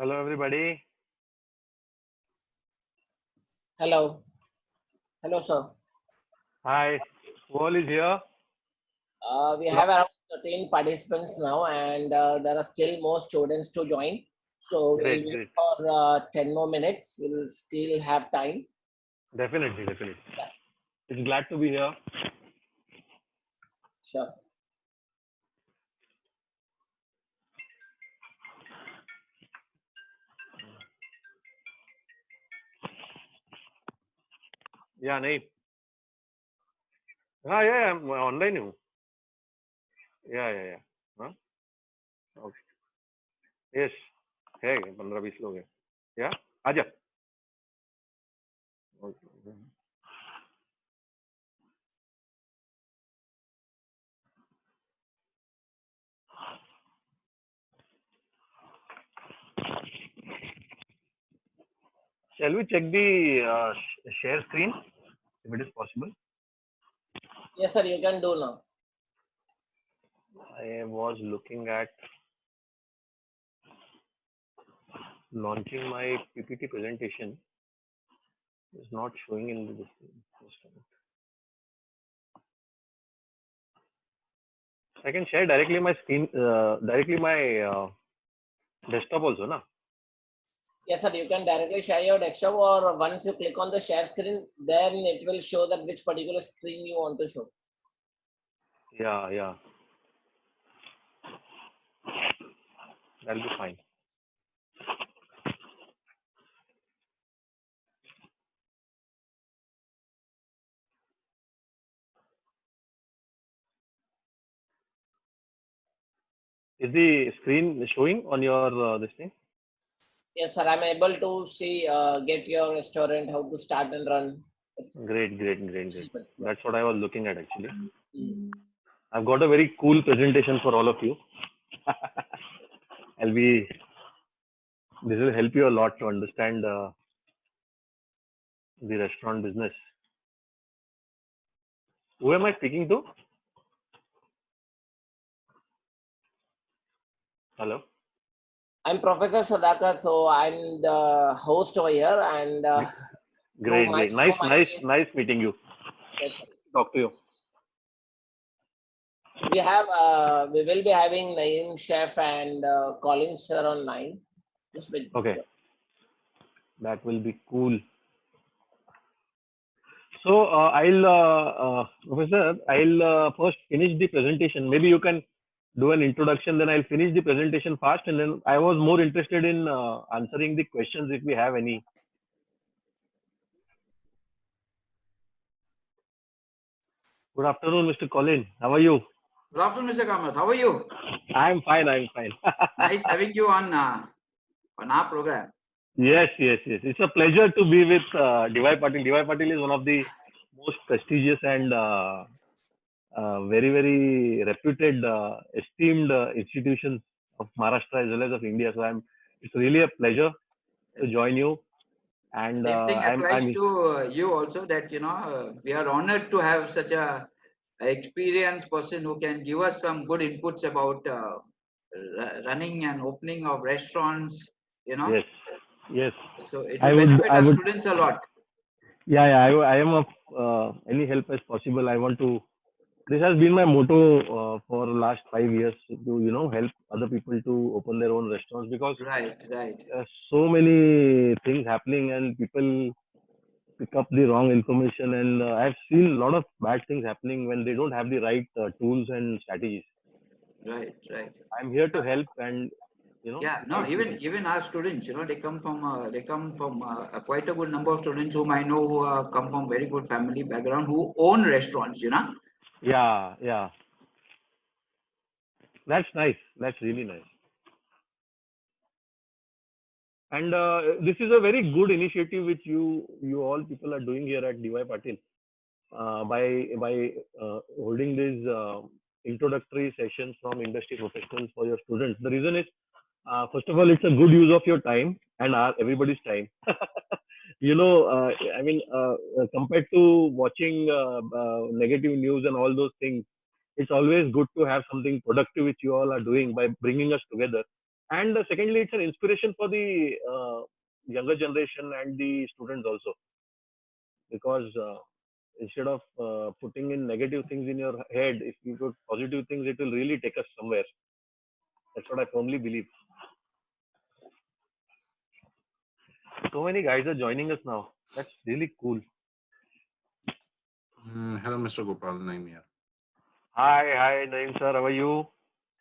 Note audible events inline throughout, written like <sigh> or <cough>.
Hello, everybody. Hello. Hello, sir. Hi. Who all is here? Uh, we have around 13 participants now, and uh, there are still more students to join. So we'll wait for uh, 10 more minutes. We'll still have time. Definitely, definitely. It's glad to be here. Sure. या नहीं हाँ या या मैं online हूँ या या या हाँ ओके यस है पंद्रह बीस लोग हैं या आजा okay Shall we check the uh, share screen if it is possible? Yes, sir, you can do now. I was looking at launching my PPT presentation. It's not showing in the display. Just a minute. I can share directly my screen, uh, directly my uh, desktop also, na? Yes, sir, you can directly share your desktop, or once you click on the share screen, then it will show that which particular screen you want to show. Yeah, yeah. That'll be fine. Is the screen showing on your uh, this thing? Yes, sir, I'm able to see, uh, get your restaurant, how to start and run. Great, great, great, great. That's what I was looking at actually. Mm. I've got a very cool presentation for all of you. <laughs> I'll be, this will help you a lot to understand uh, the restaurant business. Who am I speaking to? Hello. I'm Professor Sadaka, so I'm the host over here, and uh, Great, great. Nice, nice, nice meeting you. yes, sir. Talk to you. we have uh, we will be having Naeem Chef and uh, Colin sir online. Just wait. Okay. That will be cool. So uh, I'll, uh, uh, Professor, I'll uh, first finish the presentation. Maybe you can do an introduction, then I'll finish the presentation fast, and then I was more interested in uh, answering the questions if we have any. Good afternoon, Mr. Colin. How are you? Good afternoon, Mr. Kamath. How are you? I'm fine. I'm fine. <laughs> Nice having you on uh, on our program. Yes, yes, yes. It's a pleasure to be with uh, DY Patil. DY Patil is one of the most prestigious and uh, very, very reputed, uh, esteemed uh, institutions of Maharashtra as well as of India. So I'm. It's really a pleasure to join you. And Same uh, thing I'm, applies I'm to uh, you also. That you know uh, we are honored to have such a, a experienced person who can give us some good inputs about uh, ru- running and opening of restaurants. You know, yes, yes. so it I would- benefit I our would- students a lot. Yeah, yeah. I, I am of uh, any help as possible. I want to. This has been my motto uh, for last five years to you know help other people to open their own restaurants because Right, right. so many things happening and people pick up the wrong information and uh, i've seen a lot of bad things happening when they don't have the right uh, tools and strategies Right, right. i'm here to help and you know Yeah, no, even even our students, you know, they come from uh, they come from uh, a quite a good number of students whom I know who uh, come from very good family background who own restaurants. You know, yeah yeah that's nice that's really nice and uh, this is a very good initiative which you you all people are doing here at DY Patil uh, by by uh, holding these uh, introductory sessions from industry professionals for your students. The reason is, uh, first of all, it's a good use of your time and our everybody's time. <laughs> you know, uh, I mean, uh, uh, compared to watching uh, uh, negative news and all those things, it's always good to have something productive which you all are doing by bringing us together and secondly, it's an inspiration for the younger generation and the students also, because instead of putting in negative things in your head, if you put positive things, it will really take us somewhere. That's what I firmly believe. So many guys are joining us now. That's really cool. Mm, hello, Mr. Gopal Naim here. Hi, hi, Naeem sir. How are you?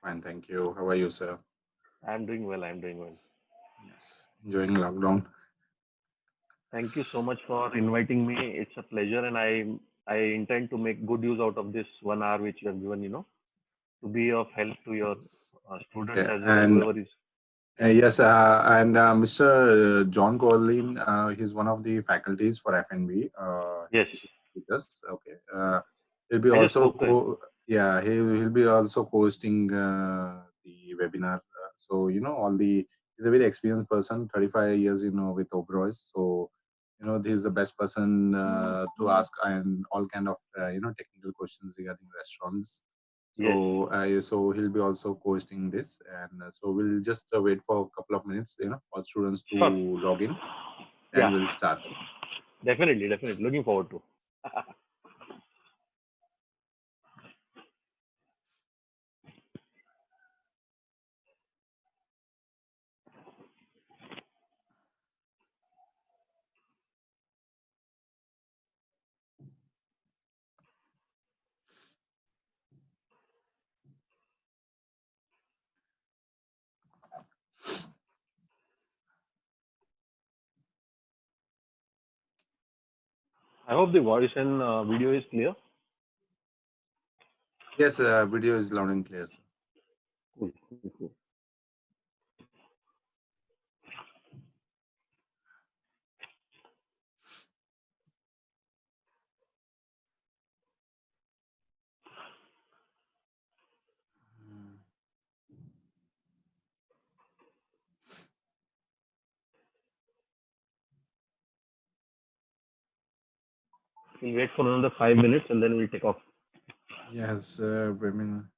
Fine, thank you. How are you, sir? I'm doing well. I'm doing well. Yes. Enjoying lockdown. Thank you so much for inviting me. It's a pleasure, and I I intend to make good use out of this one hour which you have given. You know, to be of help to your uh, students Yeah, as well and-. Uh, yes, uh, and uh, Mr. John Collin, uh, he's one of the faculties for FNB. Uh, Yes. with. Okay. Uh, he'll be I also co- yeah he will be also hosting uh, the webinar. Uh, so you know all the he's a very experienced person, 35 years you know with Oberoi's. So you know he's the best person uh, to ask and all kind of uh, you know technical questions regarding restaurants. So uh, so he'll be also hosting this, and uh, so we'll just uh, wait for a couple of minutes, you know, for students to Sure. log in, and Yeah. we'll start. Definitely, definitely. Looking forward to. <laughs> I hope the voice and uh, video is clear. Yes, uh, video is loud and clear. Cool, cool, We'll wait for another five minutes and then we'll take off. Yes, uh, women.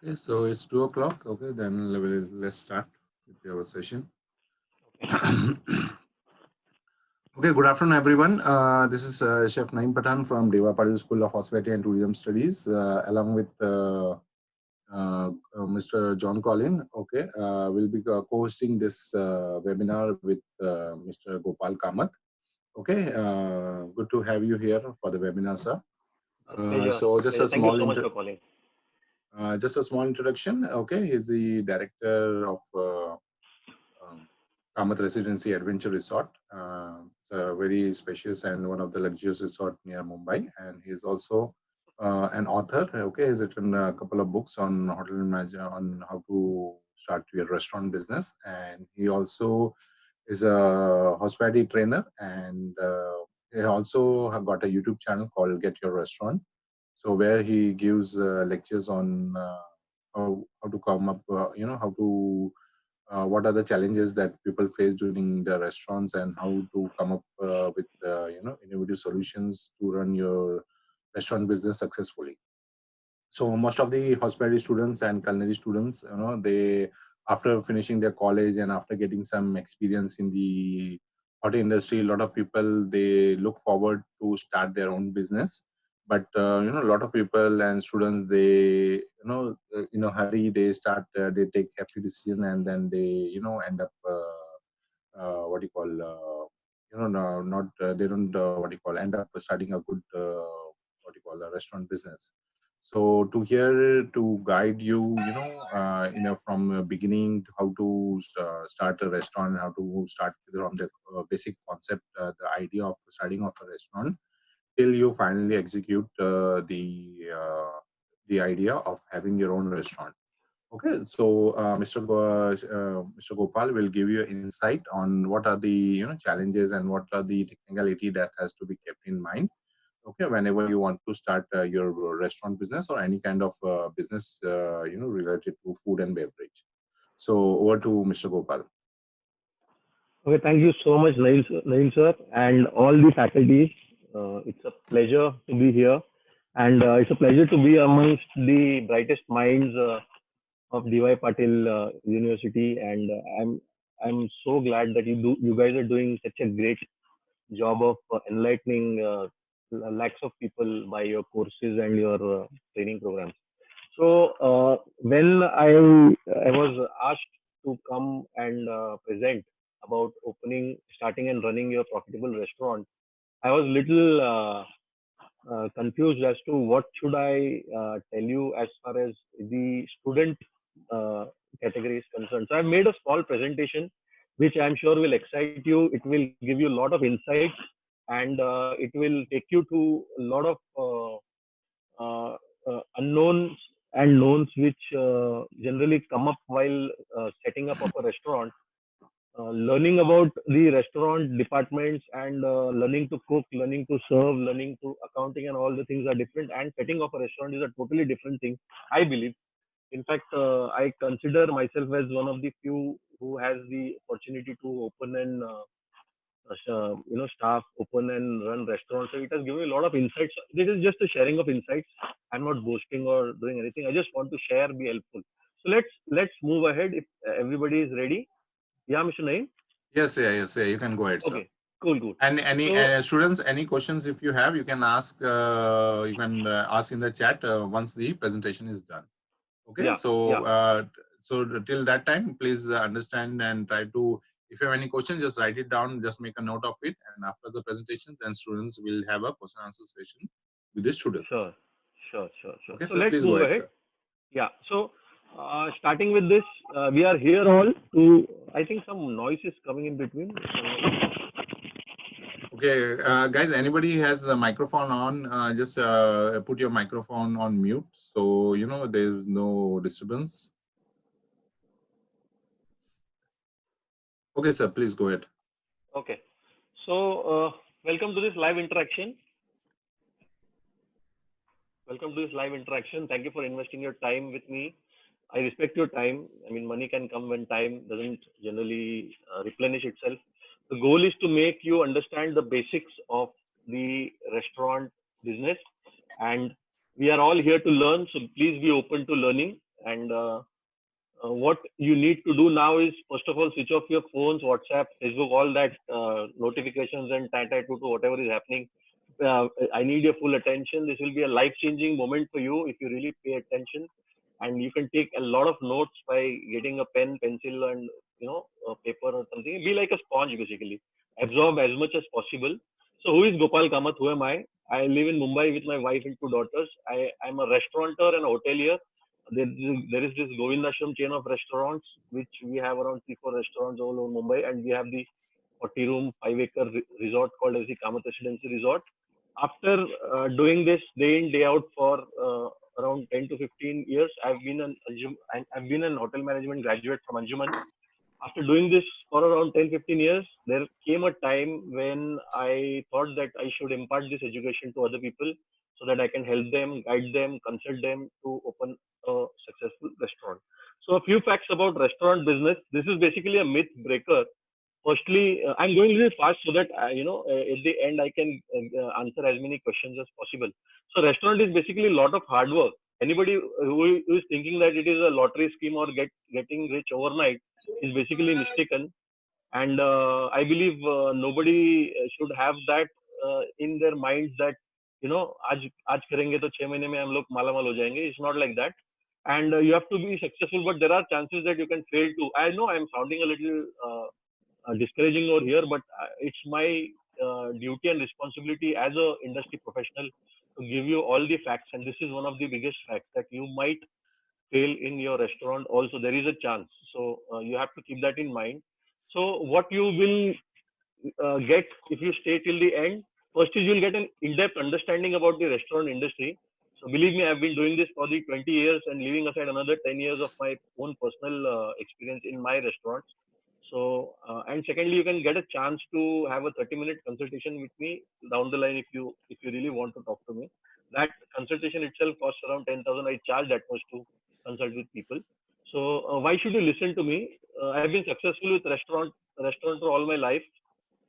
Okay, so it's two o'clock. Okay, then le- le- let's start with our session. <clears throat> okay, good afternoon, everyone. Uh, this is uh, Chef Naim Patan from DY Patil School of Hospitality and Tourism Studies, uh, along with uh, uh, uh, Mr. John Collin. Okay, uh, we'll be co-hosting this uh, webinar with uh, Mr. Gopal Kamath. Okay, uh, good to have you here for the webinar, sir. Uh, so just a Thank small you so much for calling. Uh, just a small introduction. Okay, he's the director of uh, um, Kamath Residency Adventure Resort. Uh, it's a very spacious and one of the luxurious resort near Mumbai. And he's also uh, an author. Okay, he's written a couple of books on hotel management, on how to start your restaurant business. And he also is a hospitality trainer and uh, he also got a YouTube channel called Get Your Restaurant so where he gives uh, lectures on uh, how, how to come up uh, you know how to uh, what are the challenges that people face during the restaurants and how to come up uh, with uh, you know innovative solutions to run your restaurant business successfully. So most of the hospitality students and culinary students you know they after finishing their college and after getting some experience in the hotel industry a lot of people they look forward to start their own business but uh, you know a lot of people and students they you know uh, in a hurry they start uh, they take hefty decision and then they you know end up uh, uh, what do you call uh, you know no, not they don't what do you call end up starting a good what do you call a restaurant business. So to here to guide you you know you know from beginning how to start a restaurant how to start from the basic concept the idea of starting off a restaurant till you finally execute uh, the uh, the idea of having your own restaurant. Okay so mr Go, mr gopal will give you insight on what are the you know challenges and what are the technicality that has to be kept in mind okay whenever you want to start uh, your restaurant business or any kind of uh, business uh, you know related to food and beverage. So over to mr gopal. Okay thank you so much nail, sir and all the faculties uh, it's a pleasure to be here and uh, it's a pleasure to be amongst the brightest minds uh, of DY Patil University and I'm I'm so glad that you do you guys are doing such a great job of enlightening lakhs of people by your courses and your uh, training programs. So uh, when I I was asked to come and uh, present about opening, starting and running your profitable restaurant, I was little uh, uh, confused as to what should I uh, tell you as far as the student category is concerned. So I made a small presentation, which I'm sure will excite you. It will give you a lot of insights and uh, it will take you to a lot of uh, uh, uh unknowns and knowns which uh, generally come up while uh, setting up of a restaurant Uh, learning about the restaurant departments and uh, learning to cook learning to serve learning to accounting and all the things are different and setting up a restaurant is a totally different thing i believe. In fact uh, i consider myself as one of the few who has the opportunity to open and uh, you know staff open and run restaurants. So it has given me a lot of insights. This is just a sharing of insights. I'm not boasting or doing anything. I just want to share be helpful. So let's let's move ahead if everybody is ready yeah mr naim yes yeah yes yeah you can go ahead okay sir. cool cool and any so, uh, students any questions if you have you can ask uh, you can uh, ask in the chat uh, once the presentation is done okay yeah, so yeah. Uh, so till that time please understand and try to if you have any questions, just write it down, just make a note of it. And after the presentation, then students will have a question answer session with the students. Sure, sure, sure, sure. Okay, so, so let's move ahead. ahead. Yeah, so uh, starting with this, uh, we are here all to, I think some noise is coming in between. Okay, uh, guys, anybody has a microphone on, uh, just uh, put your microphone on mute. So, you know, there's no disturbance. Okay, sir, please go ahead. Okay. So, uh, welcome to this live interaction. Welcome to this live interaction. Thank you for investing your time with me. I respect your time. I mean, money can come when time doesn't generally uh, replenish itself. The goal is to make you understand the basics of the restaurant business. And we are all here to learn. So please be open to learning. And uh, uh, what you need to do now is first of all switch off your phones whatsapp facebook all that uh, notifications and tata to whatever is happening uh, i need your full attention this will be a life changing moment for you if you really pay attention and you can take a lot of notes by getting a pen pencil and you know paper or something. Be like a sponge basically. Absorb as much as possible. So who is gopal kamath? Who am i? I live in mumbai with my wife and two daughters. I i'm a restaurateur and a hotelier. There, there is this Govindashram chain of restaurants, which we have around three, four restaurants all over Mumbai, and we have the 40 room, five acre re resort called as the Kamath Residency Resort. After uh, doing this day in, day out for uh, around 10 to 15 years, I've been an I've been an hotel management graduate from Anjuman. After doing this for around 10, 15 years, there came a time when I thought that I should impart this education to other people. so that I can help them, guide them, consult them to open a successful restaurant. So a few facts about restaurant business. This is basically a myth breaker Firstly, uh, I'm going a little fast so that uh, you know uh, at the end I can uh, answer as many questions as possible. So restaurant is basically a lot of hard work. Anybody who is thinking that it is a lottery scheme or get getting rich overnight is basically mistaken. And uh, I believe uh, nobody should have that uh, in their minds that you know आज आज करेंगे तो छह महीने में हम लोग मालामाल हो जाएंगे. It's not like that. And uh, you have to be successful, but there are chances that you can fail too. I know I'm sounding a little uh, uh, discouraging over here, but uh, it's my uh, duty and responsibility as a industry professional to give you all the facts. And this is one of the biggest facts that you might fail in your restaurant. Also, there is a chance. So uh, you have to keep that in mind. So what you will uh, get if you stay till the end, first is you'll get an in-depth understanding about the restaurant industry. So believe me, I've been doing this for the 20 years and leaving aside another 10 years of my own personal uh, experience in my restaurants. So, uh, and secondly, you can get a chance to have a 30 minute consultation with me down the line if you, if you really want to talk to me. That consultation itself costs around 10,000. I charge that much to consult with people. So uh, why should you listen to me? Uh, I have been successful with restaurant, restaurant for all my life.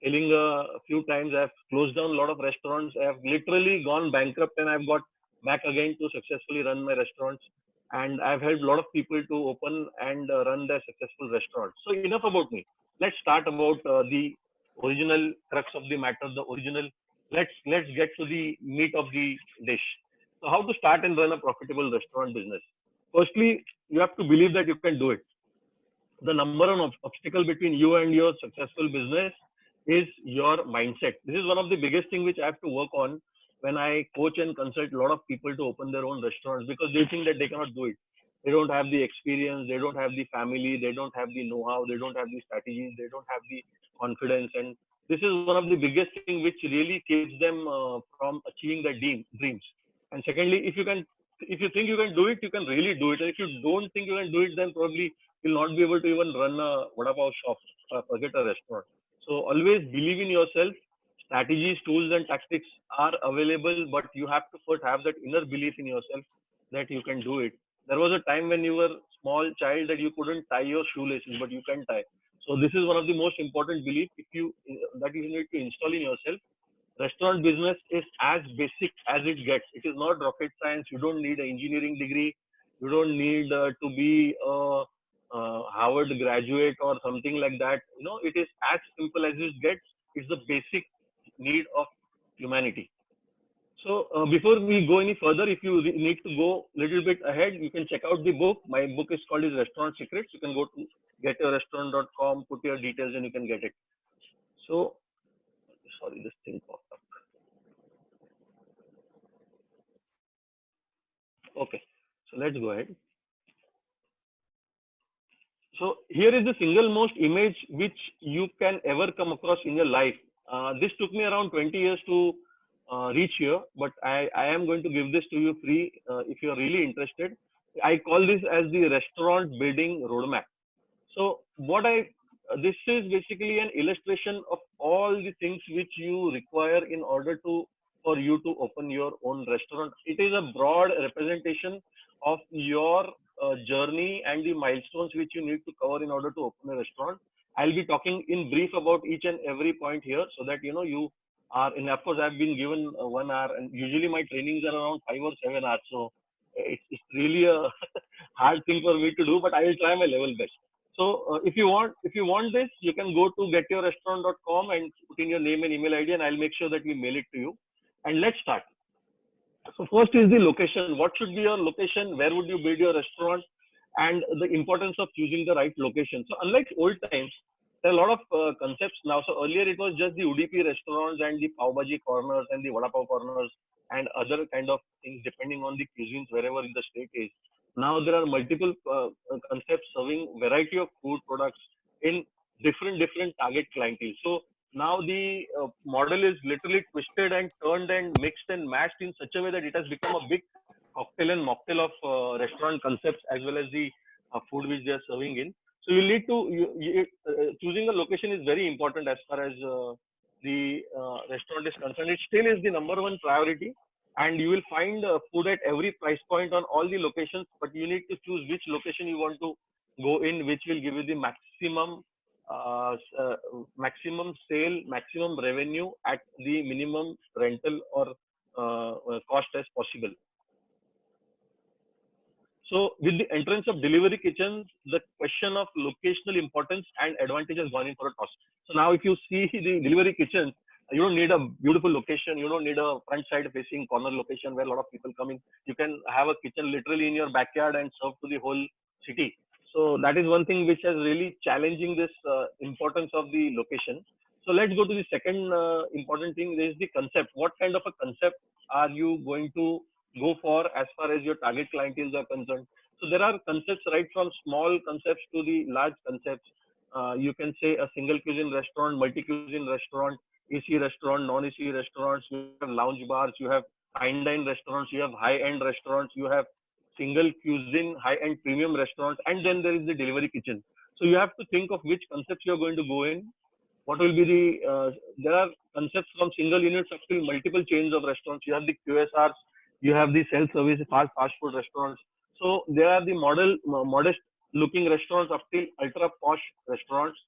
Telling a few times I've closed down a lot of restaurants. I have literally gone bankrupt and I've got back again to successfully run my restaurants and I've helped a lot of people to open and uh, run their successful restaurants. So enough about me. Let's start about uh, the original crux of the matter, the original. Let's let's get to the meat of the dish. So how to start and run a profitable restaurant business? Firstly, you have to believe that you can do it. The number one obstacle between you and your successful business is your mindset. This is one of the biggest thing which I have to work on when I coach and consult a lot of people to open their own restaurants because they think that they cannot do it. They don't have the experience, they don't have the family, they don't have the know-how, they don't have the strategies, they don't have the confidence. And this is one of the biggest thing which really keeps them uh, from achieving their dreams. And secondly, if you can, if you think you can do it, you can really do it. And if you don't think you can do it, then probably you'll not be able to even run a vada pav shop, or forget a restaurant. So always believe in yourself strategies, tools, and tactics are available, but you have to first have that inner belief in yourself that you can do it. There was a time when you were small child that you couldn't tie your shoelaces, but you can tie. So this is one of the most important belief if you that you need to install in yourself. Restaurant business is as basic as it gets. It is not rocket science. You don't need an engineering degree. You don't need uh, to be a, Harvard graduate or something like that. You know, it is as simple as it gets. It's the basic need of humanity. So uh, before we go any further, if you need to go a little bit ahead, you can check out the book. My book is called is Restaurant Secrets. You can go to getyourrestaurant.com, put your details and you can get it. So, sorry, this thing popped up. Okay, so let's go ahead. So here is the single most image which you can ever come across in your life uh, this took me around 20 years to uh, reach here, but I, I am going to give this to you free uh, if you are really interested. I call this as the restaurant building roadmap. So what I this is basically an illustration of all the things which you require in order to for you to open your own restaurant. It is a broad representation of your uh, journey and the milestones which you need to cover in order to open a restaurant. I'll be talking in brief about each and every point here so that you know you are in of course I've been given uh, one hour and usually my trainings are around five or seven hours so it's, it's really a <laughs> hard thing for me to do but I will try my level best. So uh, if you want if you want this you can go to getyourrestaurant.com and put in your name and email ID and I'll make sure that we mail it to you and let's start. So first is the location. What should be your location? Where would you build your restaurant? and the importance of choosing the right location. So unlike old times, there are a lot of uh, concepts now. So earlier it was just the Udupi restaurants and the pav bhaji corners and the vada pav corners and other kind of things depending on the cuisines wherever in the state is. Now there are multiple uh, concepts serving variety of food products in different different target clientele. So now the uh, model is literally twisted and turned and mixed and mashed in such a way that it has become a big cocktail and mocktail of uh, restaurant concepts as well as the uh, food which they are serving in. So you need to you, you, uh, choosing a location is very important as far as uh, the uh, restaurant is concerned. It still is the number one priority, and you will find uh, food at every price point on all the locations but you need to choose which location you want to go in which will give you the maximum uh, uh, maximum sale maximum revenue at the minimum rental or uh, uh, cost as possible so with the entrance of delivery kitchens, the question of locational importance and advantage has gone in for a toss. So now if you see <laughs> the delivery kitchens, you don't need a beautiful location. You don't need a front side facing corner location where a lot of people come in. You can have a kitchen literally in your backyard and serve to the whole city. So that is one thing which has really challenging this uh, importance of the location. So let's go to the second uh, important thing. There is the concept. What kind of a concept are you going to go for as far as your target clienteles are concerned. So there are concepts right from small concepts to the large concepts. Uh, you can say a single cuisine restaurant, multi cuisine restaurant, AC restaurant, non AC restaurants. You have lounge bars. You have fine dine restaurants. You have high end restaurants. You have single cuisine, high end premium restaurants, and then there is the delivery kitchen. So you have to think of which concepts you are going to go in. What will be the? Uh, there are concepts from single units up to multiple chains of restaurants. You have the QSRs you have the self-service fast fast food restaurants. So there are the model modest looking restaurants up till ultra posh restaurants.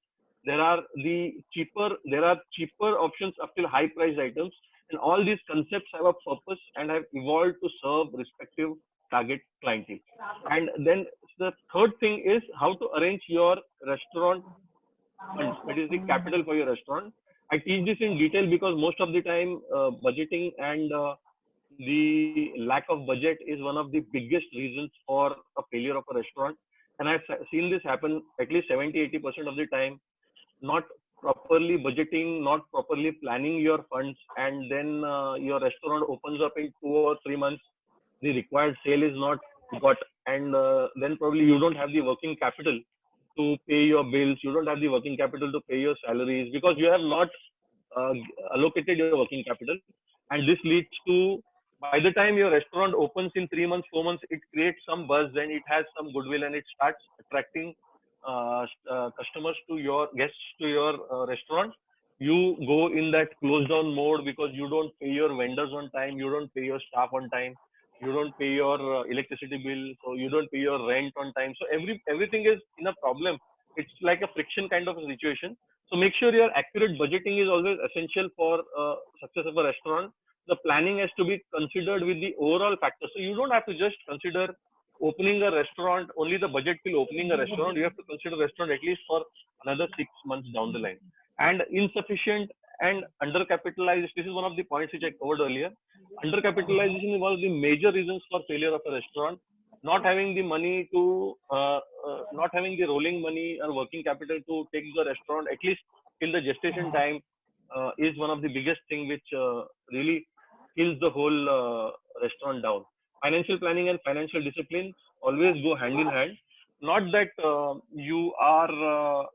There are the cheaper there are cheaper options up till high price items, and all these concepts have a purpose and have evolved to serve respective target clientele. And then the third thing is how to arrange your restaurant funds. That is the capital for your restaurant. I teach this in detail because most of the time uh, budgeting and uh, the lack of budget is one of the biggest reasons for a failure of a restaurant. And i've seen this happen at least 70 80% of the time not properly budgeting not properly planning your funds and then uh, your restaurant opens up in 2 or 3 months the required sale is not got and uh, then probably you don't have the working capital to pay your bills you don't have the working capital to pay your salaries because you have not uh, allocated your working capital. And this leads to by the time your restaurant opens in three months, four months, it creates some buzz and it has some goodwill and it starts attracting uh, uh, customers to your guests to your uh, restaurant. You go in that close down mode because you don't pay your vendors on time, you don't pay your staff on time, you don't pay your uh, electricity bill, so you don't pay your rent on time. So every everything is in a problem. It's like a friction kind of a situation. So make sure your accurate budgeting is always essential for uh, success of a restaurant the planning has to be considered with the overall factor. So you don't have to just consider opening a restaurant, only the budget till opening a restaurant. You have to consider restaurant at least for another six months down the line. And insufficient and undercapitalized, this is one of the points which I covered earlier. Undercapitalization is one of the major reasons for failure of a restaurant. Not having the money to, uh, uh, not having the rolling money or working capital to take the restaurant at least till the gestation time uh, is one of the biggest thing which uh, really kills the whole uh, restaurant down. Financial planning and financial discipline always go hand in hand. Not that uh, you are uh,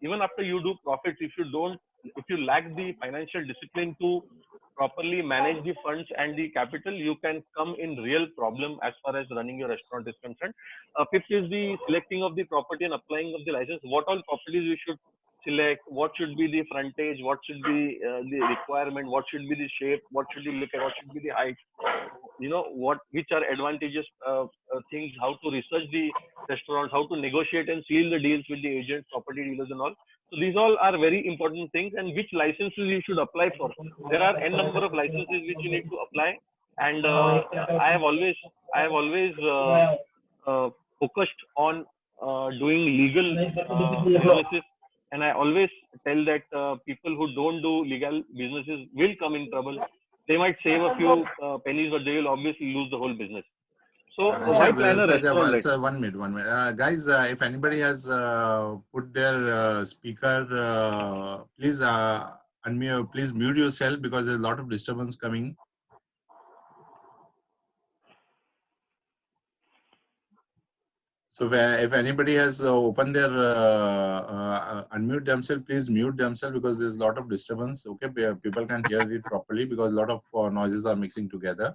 even after you do profits, if you don't, if you lack the financial discipline to properly manage the funds and the capital, you can come in real problem as far as running your restaurant is concerned. Uh, fifth is the selecting of the property and applying of the license. What all properties we should select what should be the frontage what should be uh, the requirement what should be the shape what should you look at what should be the height. You know what which are advantageous uh, uh, things how to research the restaurants how to negotiate and seal the deals with the agents property dealers and all. So these all are very important things and which licenses you should apply for. There are n number of licenses which you need to apply and uh, i have always i have always uh, uh, focused on doing legal businesses and I always tell that uh, people who don't do legal businesses will come in trouble. They might save a few uh, pennies, but they will obviously lose the whole business. So Uh, why sir, plan a restaurant? sir, sir, one minute, one minute. Uh, guys, uh, if anybody has uh, put their uh, speaker, uh, please uh, unmute, please mute yourself because there's a lot of disturbance coming. So if anybody has uh, opened their uh, uh, unmute themselves, please mute themselves because there's a lot of disturbance. Okay, people can hear it properly because a lot of uh, noises are mixing together.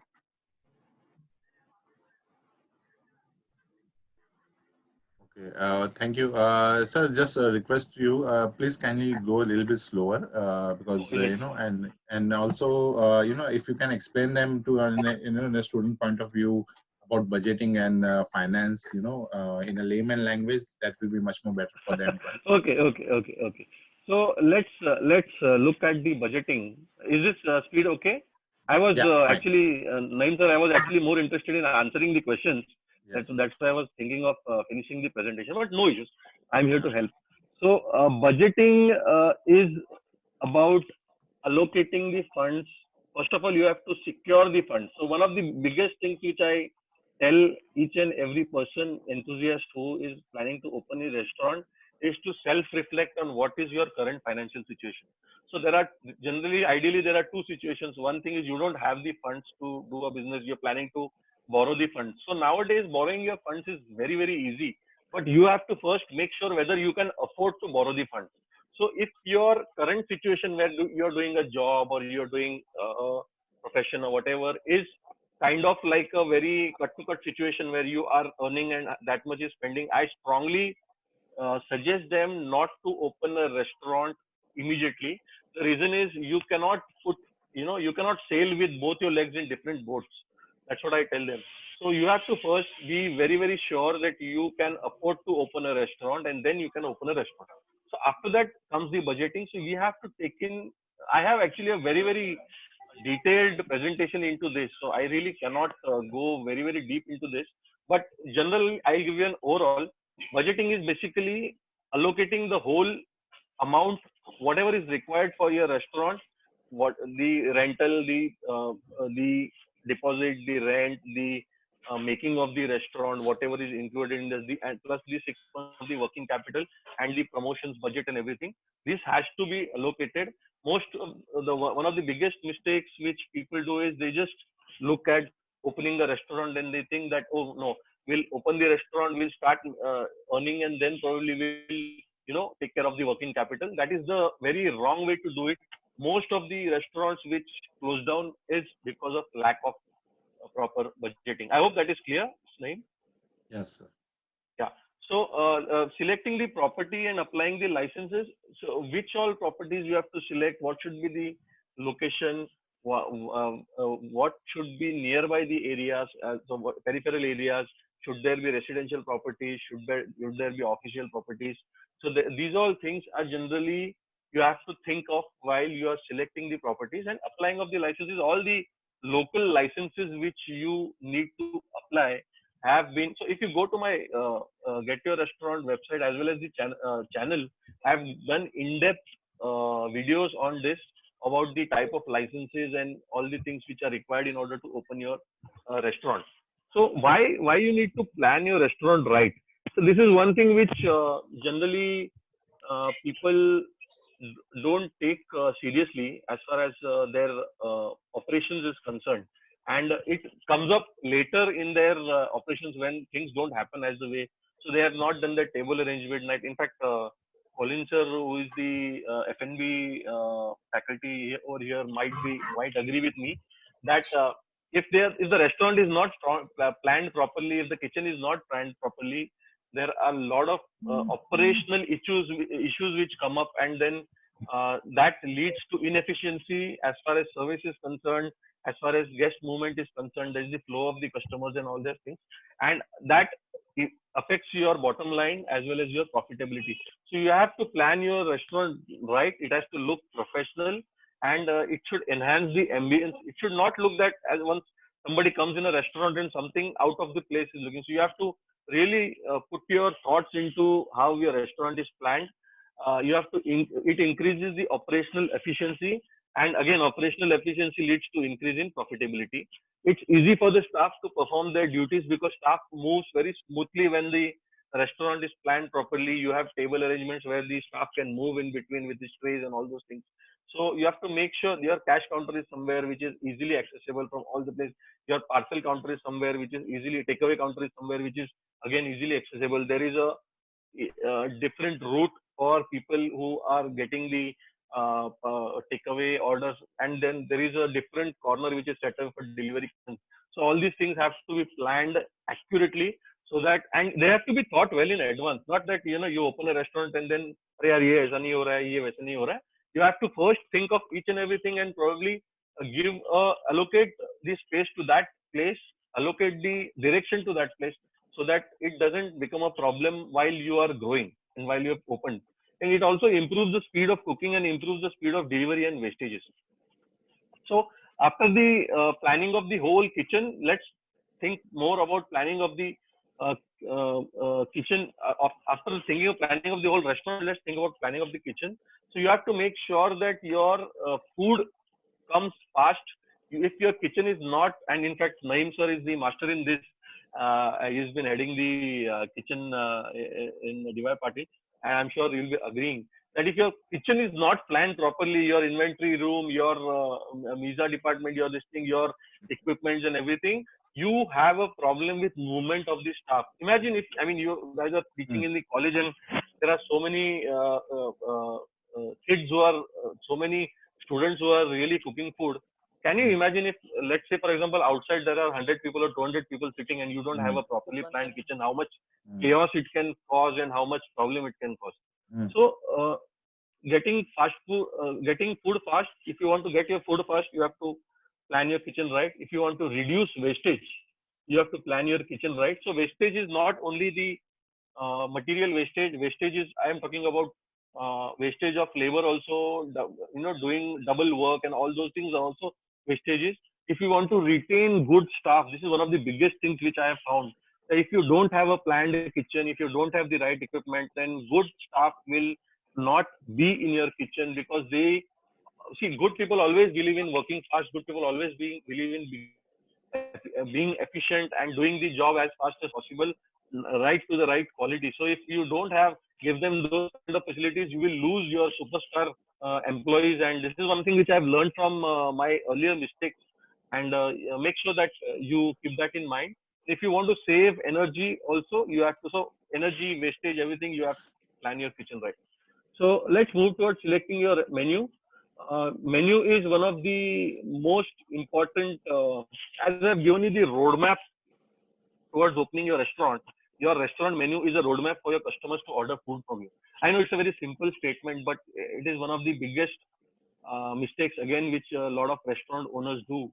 Okay, uh, thank you. Uh, sir, just a request to you, uh, please kindly go a little bit slower uh, because, uh, you know, and and also, uh, you know, if you can explain them to, uh, you know, in a student point of view about budgeting and uh, finance, you know, uh, in a layman language, that will be much more better for them. <laughs> okay, okay, okay, okay. So let's uh, let's uh, look at the budgeting. Is this uh, speed okay? I was Yeah, uh, actually, uh, Naeem sir, I was actually more interested in answering the questions. Yes. That's, that's why I was thinking of uh, finishing the presentation, but no issues. I'm here to help. So uh, budgeting uh, is about allocating the funds. First of all, you have to secure the funds. So one of the biggest things which I tell each and every person, enthusiast who is planning to open a restaurant, is to self-reflect on what is your current financial situation. So there are generally, ideally, there are two situations. One thing is you don't have the funds to do a business. You're planning to borrow the funds. So nowadays, borrowing your funds is very, very easy. But you have to first make sure whether you can afford to borrow the funds. So if your current situation where you're doing a job or you're doing uh, a profession or whatever is kind of like a very cut to cut situation where you are earning and that much is spending, I strongly uh, suggest them not to open a restaurant immediately. The reason is you cannot put, you know, you cannot sail with both your legs in different boats. That's what I tell them. So you have to first be very, very sure that you can afford to open a restaurant and then you can open a restaurant. So after that comes the budgeting. So we have to take in, I have actually a very, very detailed presentation into this. So I really cannot uh, go very, very deep into this. But generally, I'll give you an overall. Budgeting is basically allocating the whole amount, whatever is required for your restaurant, what the rental, the uh, uh, the deposit, the rent, the uh, making of the restaurant, whatever is included in this, the and plus the six months of the working capital and the promotions budget and everything. This has to be allocated. Most of the one of the biggest mistakes which people do is they just look at opening a restaurant and they think that oh no, we'll open the restaurant, we'll start uh, earning, and then probably we'll you know take care of the working capital. That is the very wrong way to do it. Most of the restaurants which close down is because of lack of uh, proper budgeting. I hope that is clear, Naeem. Yes, sir. Yeah. So uh, uh, selecting the property and applying the licenses. So which all properties you have to select? What should be the location? What, um, uh, what should be nearby the areas? Uh, so what, peripheral areas. Should there be residential properties? Should there should there be official properties? So the, these all things are generally you have to think of while you are selecting the properties and applying of the licenses. All the local licenses which you need to apply have been so if you go to my uh, uh, get your restaurant website as well as the uh, channel i've done in-depth uh, videos on this about the type of licenses and all the things which are required in order to open your uh, restaurant. So why why you need to plan your restaurant right? So this is one thing which uh, generally people don't take uh, seriously as far as uh, their uh, operations is concerned. And it comes up later in their operations when things don't happen as the way so they have not done the table arrangement night. In fact Colin sir who is the uh, F&B uh, faculty over here might be might agree with me that uh, if there if the restaurant is not planned properly if the kitchen is not planned properly there are a lot of uh, operational issues issues which come up and then uh, that leads to inefficiency as far as service is concerned as far as guest movement is concerned, there is the flow of the customers and all those things, and that affects your bottom line as well as your profitability. So you have to plan your restaurant right. It has to look professional, and uh, it should enhance the ambience. It should not look that as once somebody comes in a restaurant and something out of the place is looking. So you have to really uh, put your thoughts into how your restaurant is planned. Uh, you have to in- it increases the operational efficiency and again operational efficiency leads to increase in profitability. It's easy for the staff to perform their duties because staff moves very smoothly when the restaurant is planned properly. You have table arrangements where the staff can move in between with the trays and all those things so you have to make sure your cash counter is somewhere which is easily accessible from all the place your parcel counter is somewhere which is easily takeaway counter is somewhere which is again easily accessible there is a, uh different route for people who are getting the uh, uh, takeaway orders, and then there is a different corner which is set up for delivery. So all these things have to be planned accurately so that and they have to be thought well in advance not that you know you open a restaurant and then "अरे यार, ये ऐसा नहीं हो रहा है, ये वैसा नहीं हो रहा है." you have to first think of each and everything and probably uh, give uh, allocate the space to that place allocate the direction to that place so that it doesn't become a problem while you are growing and while you have opened. And it also improves the speed of cooking and improves the speed of delivery and wastages. So after the uh, planning of the whole kitchen let's think more about planning of the kitchen uh, of, after thinking of planning of the whole restaurant let's think about planning of the kitchen. So you have to make sure that your uh, food comes fast. If your kitchen is not and in fact Naeem sir is the master in this uh, he's been heading the uh, kitchen uh, in the DY Patil and i'm sure you'll be agreeing that if your kitchen is not planned properly your inventory room your uh, misa department your this thing your equipments and everything you have a problem with movement of the staff. Imagine if, I mean, you guys are teaching Mm. in the college and there are so many uh, uh, uh, uh, kids who are, uh, so many students who are really cooking food. Can you imagine if, let's say, for example, outside there are 100 people or 200 people sitting and you don't have a properly planned kitchen, how much Mm. chaos it can cause and how much problem it can cause. Mm. So, uh, getting fast food, uh, getting food fast, if you want to get your food fast, you have to plan your kitchen right. If you want to reduce wastage, you have to plan your kitchen right. So wastage is not only the uh, material wastage. Wastage is I am talking about uh, wastage of labor also. You know, doing double work and all those things are also wastages. If you want to retain good staff, this is one of the biggest things which I have found. If you don't have a planned kitchen, if you don't have the right equipment, then good staff will not be in your kitchen because they see good people always believe in working fast. Good people always being believe in being, uh, being efficient and doing the job as fast as possible uh, right to the right quality. So if you don't have give them those kind of facilities you will lose your superstar uh, employees. And this is one thing which i have learned from uh, my earlier mistakes. And uh, make sure that uh, you keep that in mind. If you want to save energy also you have to so energy wastage everything you have to plan your kitchen right. So let's move towards selecting your menu uh, menu is one of the most important uh, as i've given you the roadmap towards opening your restaurant your restaurant menu is a roadmap for your customers to order food from you. I know it's a very simple statement but it is one of the biggest uh, mistakes again which a lot of restaurant owners do.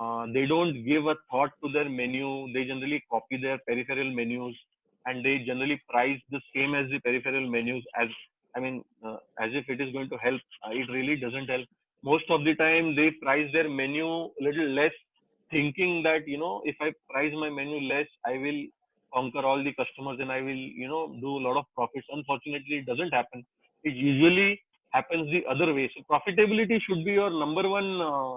Uh, they don't give a thought to their menu. They generally copy their peripheral menus and they generally price the same as the peripheral menus as I mean, uh, as if it is going to help. Uh, it really doesn't help. Most of the time, they price their menu a little less, thinking that you know, if I price my menu less, I will conquer all the customers and I will, you know, do a lot of profits. Unfortunately, it doesn't happen. It usually happens the other way. So profitability should be your number one uh,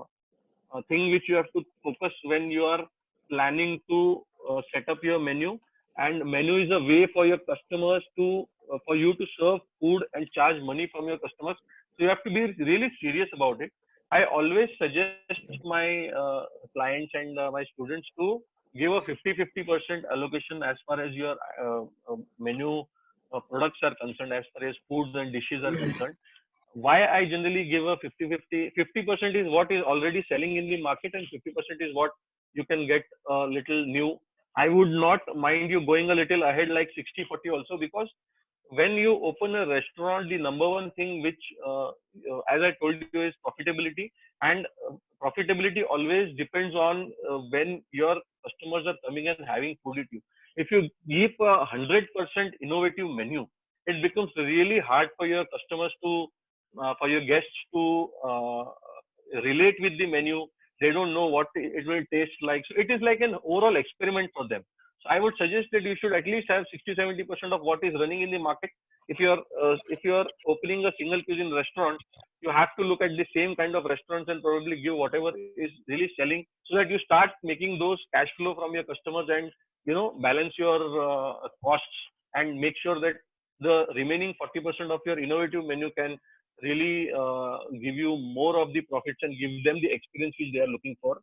uh, thing which you have to focus when you are planning to uh, set up your menu. And menu is a way for your customers to uh, for you to serve food and charge money from your customers. So you have to be really serious about it. I always suggest my uh, clients and uh, my students to give a 50-50% allocation as far as your uh, uh, menu uh, products are concerned, as far as foods and dishes are concerned. Why I generally give a 50-50, 50% is what is already selling in the market and 50% is what you can get a little new. I would not mind you going a little ahead like 60-40 also because when you open a restaurant, the number one thing which, uh, uh, as I told you, is profitability. And uh, profitability always depends on uh, when your customers are coming and having food with you. If you keep a hundred percent innovative menu, it becomes really hard for your customers to, uh, for your guests to uh, relate with the menu. They don't know what it will taste like. So it is like an overall experiment for them. So I would suggest that you should at least have 60 70 percent of what is running in the market. If you are uh, if you are opening a single cuisine restaurant, you have to look at the same kind of restaurants and probably give whatever is really selling, so that you start making those cash flow from your customers and you know balance your uh, costs and make sure that the remaining 40 percent of your innovative menu can really uh, give you more of the profits and give them the experience which they are looking for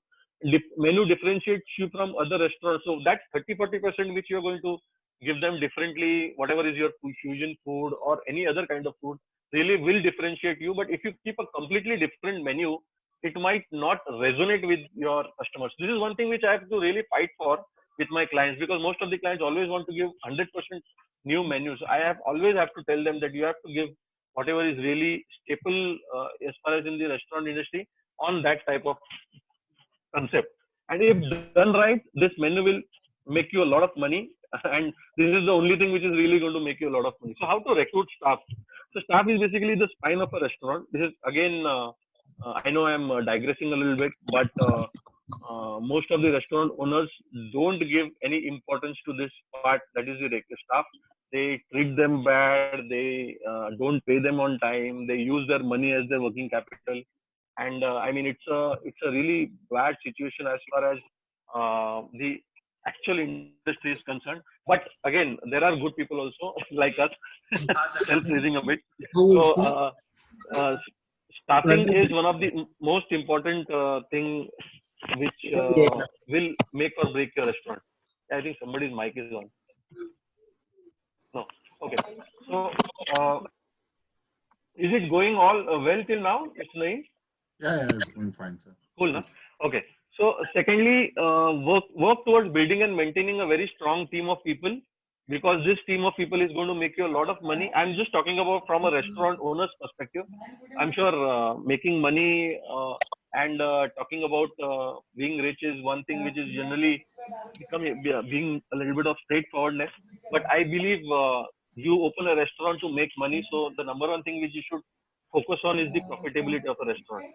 dif- menu differentiates you from other restaurants. So that 30 40 percent which you are going to give them differently, whatever is your fusion food or any other kind of food, really will differentiate you. But if you keep a completely different menu, it might not resonate with your customers. This is one thing which I have to really fight for with my clients because most of the clients always want to give 100% new menus. I have always have to tell them that you have to give whatever is really staple uh, as far as in the restaurant industry on that type of concept. And if done right, this menu will make you a lot of money. <laughs> And this is the only thing which is really going to make you a lot of money. So how to recruit staff? So staff is basically the spine of a restaurant. This is again, uh, uh, I know I'm uh, digressing a little bit, but uh, uh, most of the restaurant owners don't give any importance to this part. That is the staff. They treat them bad. They uh, don't pay them on time. They use their money as their working capital and uh, I mean it's a it's a really bad situation as far as uh, the actual industry is concerned. But again, there are good people also <laughs> like us, <laughs> self-raising a bit. So uh, uh, staffing is one of the most important uh, thing which uh, will make or break your restaurant. I think somebody's mic is on. No. Okay. So, uh, is it going all uh, well till now, Mr. Naeem? Yeah, yeah, it's going fine, sir. Cool, na? Okay. So secondly, uh, work work towards building and maintaining a very strong team of people because this team of people is going to make you a lot of money. I'm just talking about from a restaurant owner's perspective. I'm sure uh, making money uh, and uh, talking about uh, being rich is one thing which is generally becoming being a little bit of straightforwardness. But I believe uh, you open a restaurant to make money, so the number one thing which you should focus on is the profitability of a restaurant.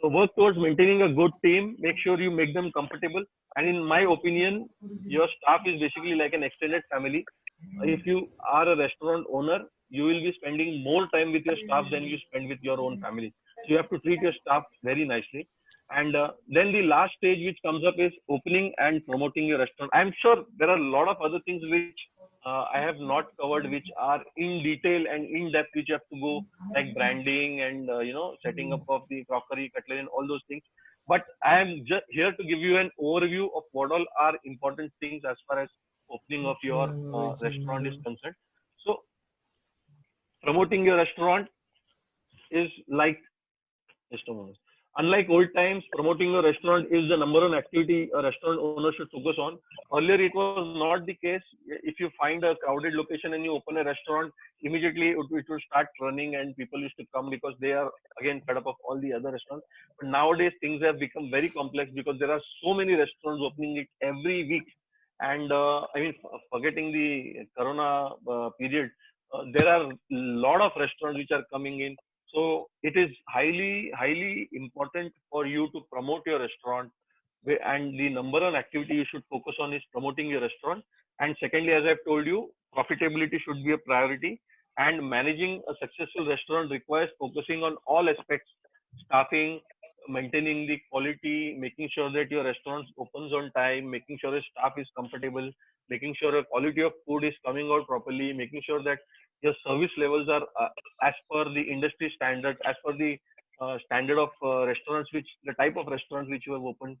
So work towards maintaining a good team. Make sure you make them comfortable. And in my opinion, your staff is basically like an extended family. If you are a restaurant owner, you will be spending more time with your staff than you spend with your own family. You have to treat your staff very nicely. And uh, then the last stage which comes up is opening and promoting your restaurant. I'm sure there are a lot of other things which uh, I have not covered, which are in detail and in depth, which you have to go like branding and uh, you know setting up of the crockery, cutlery, and all those things. But I am just here to give you an overview of what all are important things as far as opening of your uh, restaurant is concerned. So promoting your restaurant is like Unlike old times, promoting a restaurant is the number one activity a restaurant owner should focus on. Earlier, it was not the case. If you find a crowded location and you open a restaurant, immediately it, it will start running and people used to come because they are again fed up of all the other restaurants. But nowadays, things have become very complex because there are so many restaurants opening it every week. And uh, I mean, forgetting the Corona uh, period, uh, there are a lot of restaurants which are coming in so it is highly, highly important for you to promote your restaurant. And the number one activity you should focus on is promoting your restaurant. And secondly, as I've told you, profitability should be a priority. And managing a successful restaurant requires focusing on all aspects, staffing, maintaining the quality, making sure that your restaurant opens on time, making sure the staff is comfortable, making sure the quality of food is coming out properly, making sure that your service levels are uh, as per the industry standard, as per the uh, standard of uh, restaurants, which the type of restaurants which you have opened.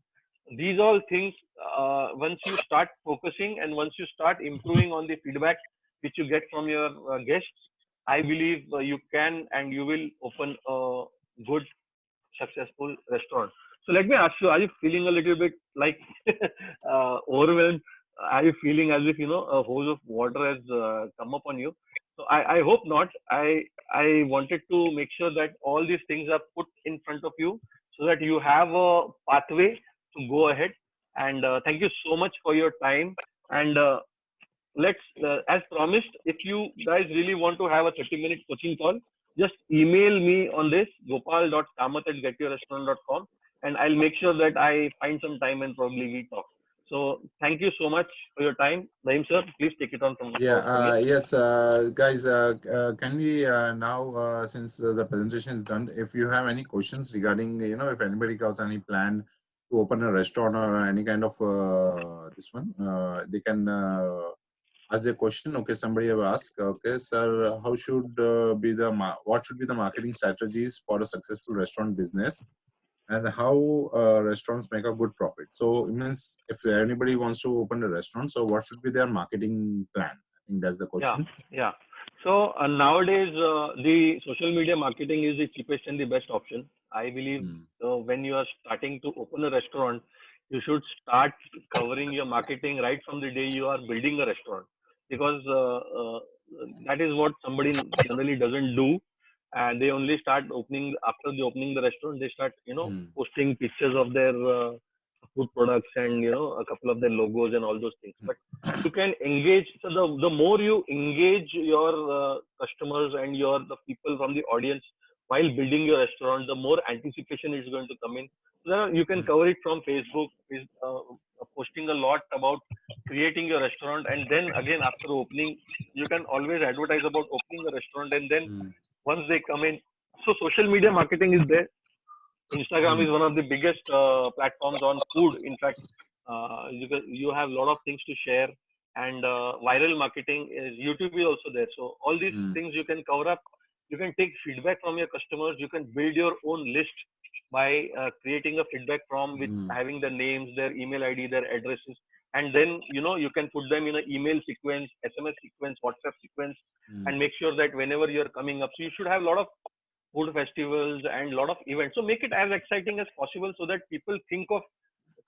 These all things, uh, once you start focusing and once you start improving on the feedback which you get from your uh, guests, I believe uh, you can and you will open a good, successful restaurant. So let me ask you: Are you feeling a little bit like <laughs> overwhelmed? Are you feeling as if you know a hose of water has come upon you? So I, I hope not. I I wanted to make sure that all these things are put in front of you so that you have a pathway to go ahead. And uh, thank you so much for your time. And uh, let's, uh, as promised, if you guys really want to have a 30 minute coaching call, just email me on this gopal.kamath at getyourrestaurant.com and I'll make sure that I find some time and probably we talk. So thank you so much for your time. Naeem sir, please take it on from Yeah, uh, yes, uh, guys, uh, uh can we uh, now, uh, since the presentation is done, if you have any questions regarding, you know, if anybody has any plan to open a restaurant or any kind of this one, they can ask the question. Okay, somebody have asked, okay, sir, how should be the, what should be the marketing strategies for a successful restaurant business? And how uh, restaurants make a good profit. So it means if anybody wants to open a restaurant, so what should be their marketing plan? I think that's the question. Yeah, yeah. So uh, nowadays, uh, the social media marketing is the cheapest and the best option. I believe mm. when you are starting to open a restaurant, you should start covering your marketing right from the day you are building a restaurant because uh, uh, that is what somebody generally doesn't do and they only start opening after the opening the restaurant they start you know Mm. posting pictures of their uh, food products and you know a couple of their logos and all those things but you can engage so the, the more you engage your uh, customers and your the people from the audience while building your restaurant the more anticipation is going to come in so you can Mm. cover it from facebook is uh, posting a lot about creating your restaurant and then again after opening you can always advertise about opening a restaurant and then Mm. once they come in. So social media marketing is there. Instagram Mm. is one of the biggest uh, platforms on food. In fact uh, you, you have a lot of things to share and uh, viral marketing is youtube is also there. So all these Mm. things you can cover up. You can take feedback from your customers. You can build your own list by uh, creating a feedback form with Mm. having the names their email id their addresses and then you know you can put them in an email sequence sms sequence whatsapp sequence Mm. and make sure that whenever you're coming up so you should have a lot of food festivals and a lot of events so make it as exciting as possible so that people think of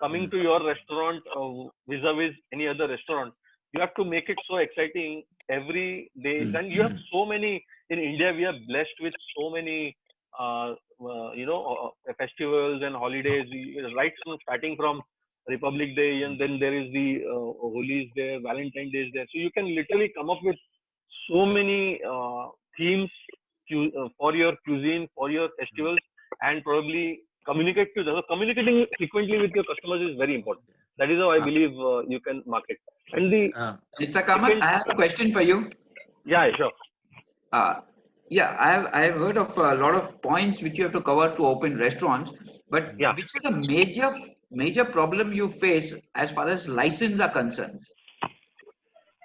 coming Mm. to your restaurant uh, vis-a-vis any other restaurant you have to make it so exciting every day Mm. and you have so many in india we are blessed with so many uh, you know uh, uh, festivals and holidays right from starting from republic day and then there is the uh, holi is there valentine day is there. So you can literally come up with so many uh, themes cu- uh, for your cuisine for your festivals and probably communicate to them. So communicating frequently with your customers is very important. That is how i Ah. believe uh, you can market. And the Uh, Mr. Kamath, I have a question for you. yeah sure. Uh, yeah, I have I have heard of a lot of points which you have to cover to open restaurants, but Yeah. which is the major major problem you face as far as license are concerned?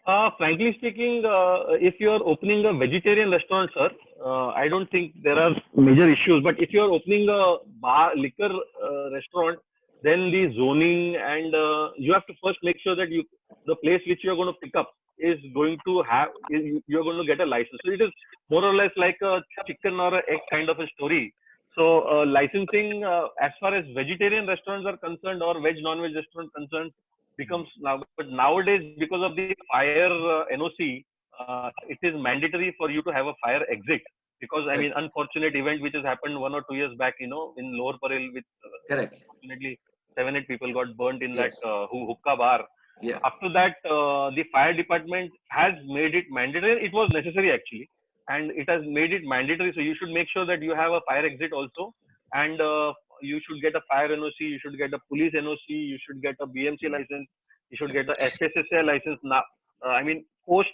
Uh, frankly speaking, uh, if you are opening a vegetarian restaurant, sir, uh, I don't think there are major issues. But if you are opening a bar liquor uh, restaurant, then the zoning and uh, you have to first make sure that you the place which you are going to pick up is going to have you are going to get a license. So it is more or less like a chicken or a egg kind of a story. So uh, licensing, uh, as far as vegetarian restaurants are concerned or veg non-veg restaurant concerned, becomes now. But nowadays, because of the fire uh, NOC, uh, it is mandatory for you to have a fire exit. Because I mean, unfortunate event which has happened one or two years back, you know, in Lower Parel, with uh, Correct. unfortunately seven eight people got burnt in Yes. that uh, hookah bar. Yeah. After that, uh, the fire department has made it mandatory. It was necessary actually, and it has made it mandatory. So you should make sure that you have a fire exit also, and uh, you should get a fire NOC. You should get a police NOC. You should get a BMC license. You should get a FSSAI license. Now, uh, I mean, post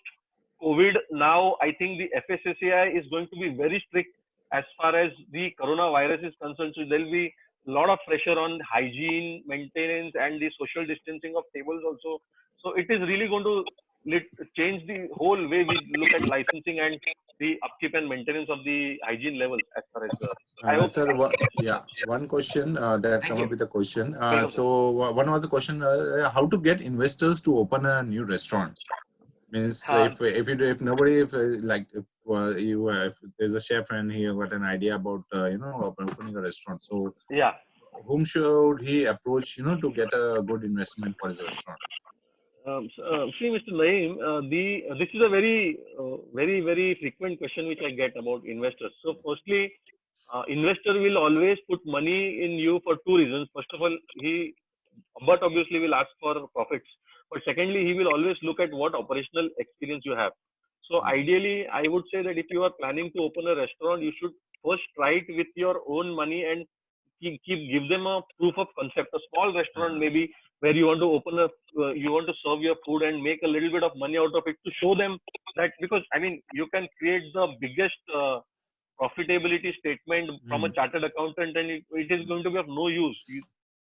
COVID, now I think the FSSAI is going to be very strict as far as the coronavirus is concerned. So there'll be a lot of pressure on hygiene, maintenance, and the social distancing of tables also. So it is really going to lit- change the whole way we look at licensing and the upkeep and maintenance of the hygiene levels as far as the. I Uh, hope- sir, one, yeah, one question uh, that Thank come you. up with a question. Uh, so uh, one was the question: uh, How to get investors to open a new restaurant? Means Uh, if if you if nobody if uh, like if uh, you uh, if there's a chef and he got an idea about uh, you know opening a restaurant, so Yeah. whom should he approach you know to get a good investment for his restaurant? Um, so, uh, see, Mr. Naeem, uh, the uh, this is a very, uh, very, very frequent question which I get about investors. So, firstly, uh, investor will always put money in you for two reasons. First of all, he, but obviously will ask for profits. But secondly, he will always look at what operational experience you have. So, ideally, I would say that if you are planning to open a restaurant, you should first try it with your own money and keep, keep give them a proof of concept. A small restaurant, maybe where you want to open a uh, you want to serve your food and make a little bit of money out of it to show them that because i mean you can create the biggest uh, profitability statement from a Hmm. chartered accountant and it, it is going to be of no use you,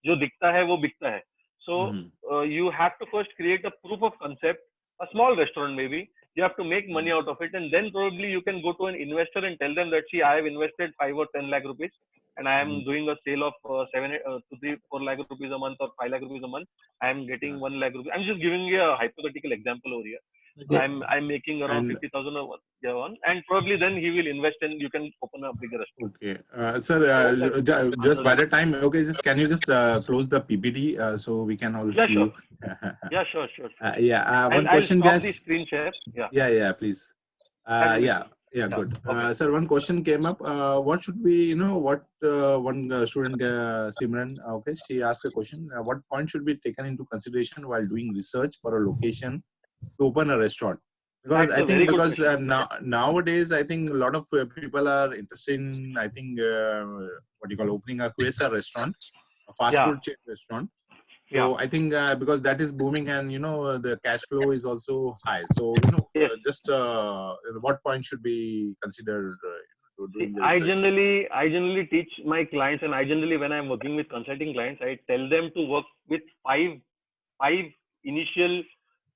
जो दिखता है वो बिकता है so Mhm. uh, you have to first create a proof of concept a small restaurant maybe you have to make money out of it and then probably you can go to an investor and tell them that see i have invested 5 or 10 lakh rupees and i am Mhm. doing a sale of uh, 7 uh, to 3 4 lakh rupees a month or 5 lakh rupees a month i am getting Yeah. 1 lakh rupees i'm just giving you a hypothetical example over here I'm I'm making around And- fifty thousand a one- year one, and probably then he will invest and you can open a bigger restaurant. Okay, uh, sir, uh, ju- ju- just by the time, okay, just can you just uh, close the PPT uh, so we can all Yeah, see sure. <laughs> Yeah, sure, sure. sure. Uh, yeah, uh, one and question, guys. screen share. Yeah. Yeah, yeah, please. Uh, yeah, yeah, good. okay. Uh, sir, one question came up. Uh, what should be, you know, what uh, one uh, student, uh, Simran, okay, she asked a question. Uh, what point should be taken into consideration while doing research for a location to open a restaurant? Because That's I think because uh, now nowadays I think a lot of uh, people are interested in I think uh, what you call opening a QSR restaurant, a fast Yeah. food chain restaurant. So Yeah. I think uh, because that is booming and you know the cash flow is also high. So you know Yes. uh, just uh, what point should be considered uh, to I generally I generally teach my clients, and I generally when I'm working with consulting clients, I tell them to work with five five initial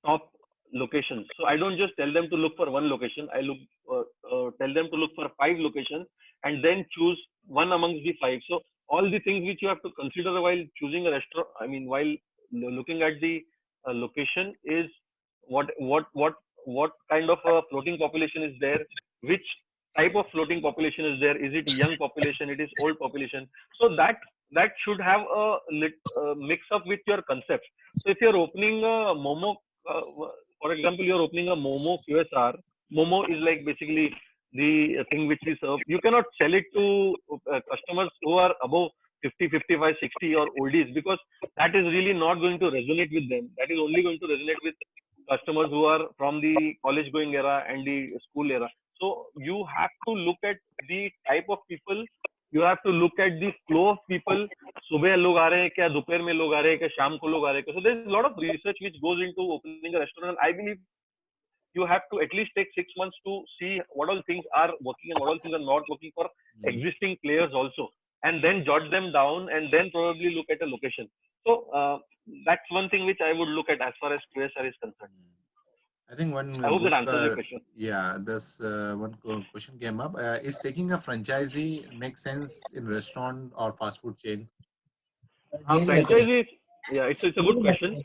top locations. So I don't just tell them to look for one location. I look uh, uh, tell them to look for five locations and then choose one amongst the five. So all the things which you have to consider while choosing a restaurant, I mean while looking at the uh, location is what what what what kind of a floating population is there, which type of floating population is there is it young population it is old population so that that should have a uh, mix up with your concepts so if you're opening a momo uh, for example you're opening a momo qsr momo is like basically the thing which we serve. You cannot sell it to uh, customers who are above 50 55 60 or oldies because that is really not going to resonate with them. That is only going to resonate with customers who are from the college going era and the school era. So you have to look at the type of people. You have to look at the flow of people. सुबह लोग आ रहे हैं क्या दोपहर में लोग आ रहे हैं क्या शाम को लोग आ रहे हैं क्या? So there is a lot of research which goes into opening a restaurant. And I believe you have to at least take six months to see what all things are working and what all things are not working for existing players also, and then jot them down and then probably look at a location. So uh, that's one thing which I would look at as far as QSR is concerned. I think one. I hope that answers uh, your question. Yeah, this uh, one question came up. Uh, is taking a franchisee make sense in restaurant or fast food chain? Uh, franchisees, yeah, it's, it's a good question.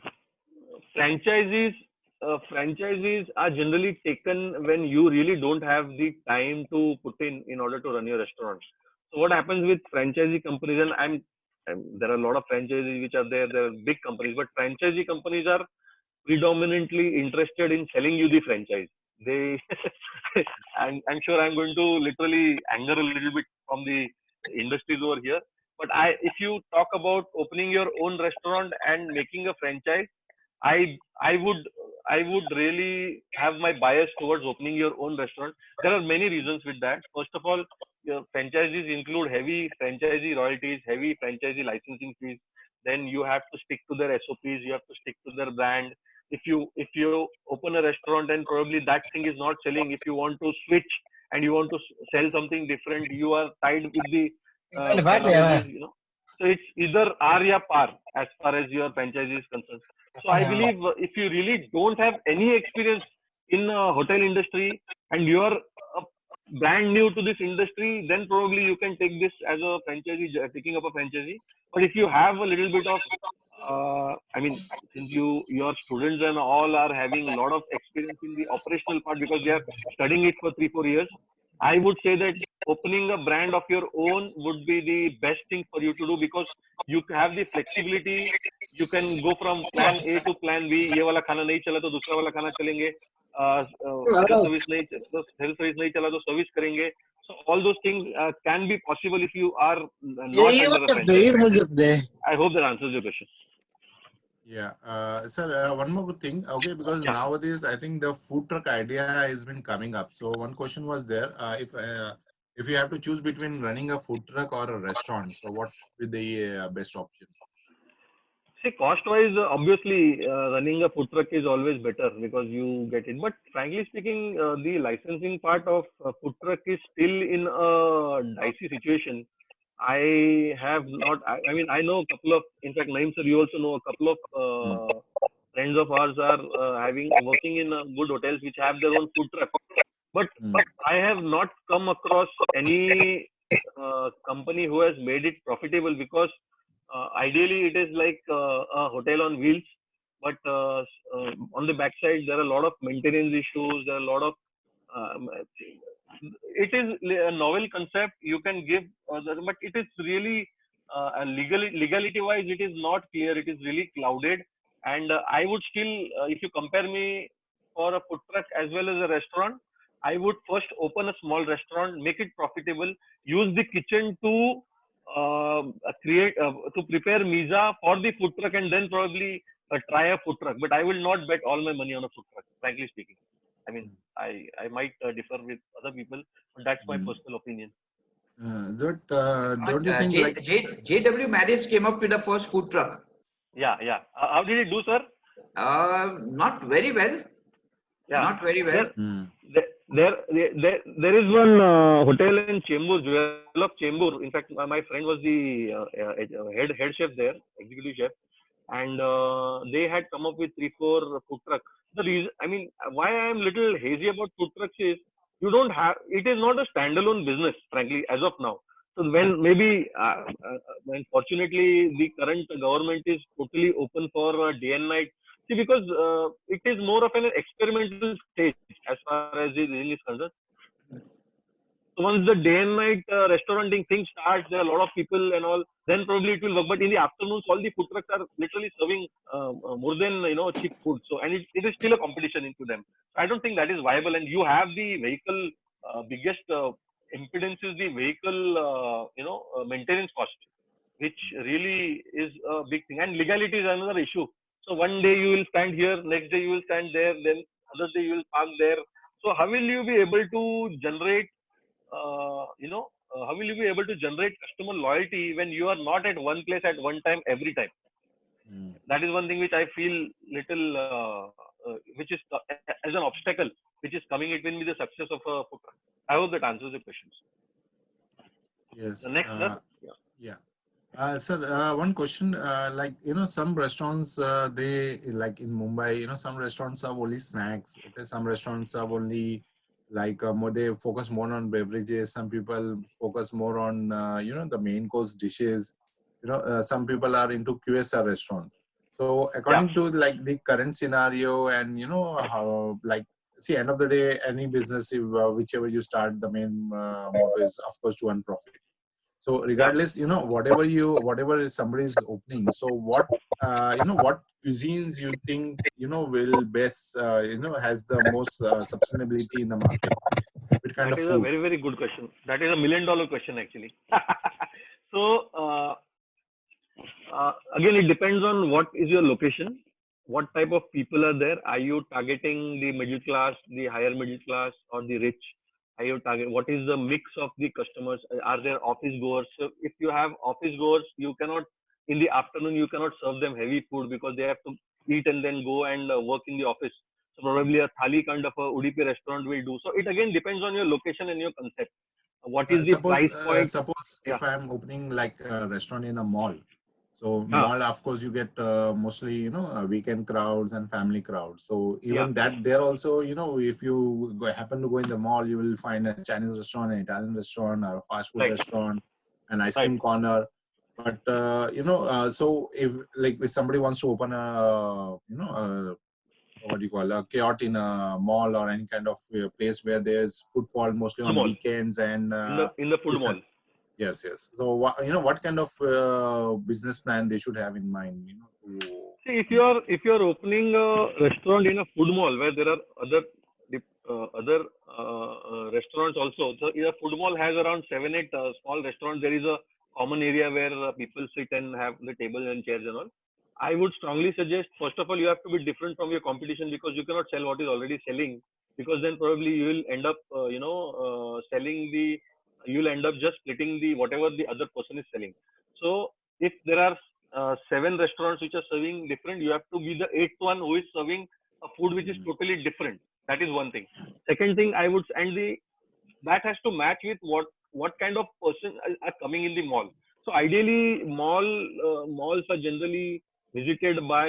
Franchisees, uh, franchisees are generally taken when you really don't have the time to put in in order to run your restaurant. So what happens with franchisee companies, and I'm, I'm there are a lot of franchisees which are there. There are big companies, but franchisee companies are predominantly interested in selling you the franchise. They, <laughs> I'm, I'm sure I'm going to literally anger a little bit from the industries over here. But i if you talk about opening your own restaurant and making a franchise i i would i would really have my bias towards opening your own restaurant. There are many reasons with that. First of all your franchises include heavy franchisee royalties heavy franchisee licensing fees. Then you have to stick to their sops you have to stick to their brand if you if you open a restaurant and probably that thing is not selling if you want to switch and you want to sell something different you are tied with the uh, Well, what, yeah. you know. So it's either R ya par as far as your franchisee is concerned. So i believe uh, if you really don't have any experience in uh, hotel industry and you are uh, brand new to this industry then probably you can take this as a franchisee j- picking up a franchisee but if you have a little bit of uh, i mean since you your students and all are having a lot of experience in the operational part because they are studying it for 3 4 years i would say that opening a brand of your own would be the best thing for you to do because you have the flexibility you can go from plan a to plan b ये वाला खाना नहीं चला तो दूसरा वाला खाना चलेंगे सर्विस करेंगे so all those things uh, can be possible if you are not yeah, under I hope that answers your question. Yeah, uh, sir, uh, one more thing. Okay, because yeah. nowadays I think the food truck idea has been coming up. So one question was there: uh, if uh, if you have to choose between running a food truck or a restaurant, so what would be the uh, best option? See, cost-wise, uh, obviously, uh, running a food truck is always better because you get it. But frankly speaking, uh, the licensing part of uh, food truck is still in a dicey situation. I have not. I, I mean, I know a couple of. In fact, Naeem sir, you also know a couple of uh, friends of ours are uh, having working in uh, good hotels which have their own food truck. But Hmm. but I have not come across any uh, company who has made it profitable because ideally it is like uh, a hotel on wheels but uh, uh, on the backside there are a lot of maintenance issues. There are a lot of um, it is a novel concept. You can give, uh, but it is really uh, legal legality wise, it is not clear. It is really clouded, and uh, I would still, uh, if you compare me for a food truck as well as a restaurant, I would first open a small restaurant, make it profitable, use the kitchen to uh, create uh, to prepare misa for the food truck, and then probably uh, try a food truck. But I will not bet all my money on a food truck, frankly speaking. I mean, I I might uh, differ with other people, but that's my Mm. personal opinion. Uh, that, uh, don't you Uh, think J, like J, JW Marriott came up with the first food truck. Yeah, yeah. Uh, how did it do, sir? Uh, not very well. Yeah. Not very well. There, Hmm. there, there, there, there is one uh, hotel in Chembur, Jewel of Chembur. In fact, my, friend was the uh, uh, head head chef there, executive chef, and uh, they had come up with three, four food trucks. The reason, I mean, why I am little hazy about food trucks is you don't have. It is not a standalone business, frankly, as of now. So when maybe, uh, uh, when the current government is totally open for uh, day and night See, because uh, it is more of an experimental stage as far as the thing is concerned. So once the day and night uh, restauranting thing starts, there are a lot of people and all, then probably it will work. But in the afternoons, all the food trucks are literally serving uh, uh, more than you know cheap food. So and it, it is still a competition into them. So I don't think that is viable. And you have the vehicle uh, biggest uh, impedance is the vehicle you know maintenance cost, which really is a big thing. And legality is another issue. So one day you will stand here, next day you will stand there, then other day you will park there. So how will you be able to generate, uh, you know, uh, how will you be able to generate customer loyalty when you are not at one place at one time every time? Hmm. That is one thing which I feel little, uh, uh, which is uh, as an obstacle, which is coming between me the success of a. I hope that answers the questions. Yes. The next, uh. Yeah. Yeah. Uh, sir, uh, one question, uh, like, you know, some restaurants, uh, they, like in Mumbai, you know, some restaurants have only snacks. Okay. Some restaurants have only, like, uh, more, they focus more on beverages. Some people focus more on, uh, you know, the main course dishes. You know, uh, some people are into QSR restaurant. So according to like the current scenario and, you know, how, like, see, end of the day, any business, if, uh, whichever you start, the main uh, motto is, of course, to earn profit. So regardless, you know, whatever you, whatever somebody is opening, so what, uh, you know, what cuisines you think, you know, will best, uh, you know, has the most uh, sustainability in the market? What kind That of is a very, very good question. That is a million dollar question actually. <laughs> so uh, uh, again, it depends on what is your location, what type of people are there. Are you targeting the middle class, the higher middle class, or the rich? Are you target? What is the mix of the customers? Are there office goers? So if you have office goers, you cannot in the afternoon you cannot serve them heavy food because they have to eat and then go and uh, work in the office. So probably a thali kind of a Udupi restaurant will do. So it again depends on your location and your concept. what is Uh, is the suppose, price uh, suppose Yeah. if I'm opening like a restaurant in a mall, so Ah. mall, of course, you get uh, mostly, you know, uh, weekend crowds and family crowds. So even Yeah. that there also, you know, if you go, happen to go in the mall, you will find a Chinese restaurant, an Italian restaurant, or a fast food Right. restaurant, an ice cream corner. But uh, you know, uh, so if like if somebody wants to open a, you know, a, what do you call a kiosk in a mall or any kind of uh, place where there's footfall mostly on Mall. weekends and in the in the food mall. Yes yes so you know what kind of uh, business plan they should have in mind you know See, if you are if you are opening a restaurant in a food mall where there are other uh, other uh, uh, restaurants also, so a food mall has around seven eight uh, small restaurants. There is a common area where uh, people sit and have the table and chairs and all. I would strongly suggest first of all you have to be different from your competition because you cannot sell what is already selling because then probably you will end up you know selling the you will end up just splitting the whatever the other person is selling. So if there are uh, seven restaurants which are serving different, you have to be the eighth one who is serving a food which is Mhm. totally different. That is one thing. Second thing, I would and the that has to match with what what kind of person are, are coming in the mall. So ideally, mall uh, malls are generally visited by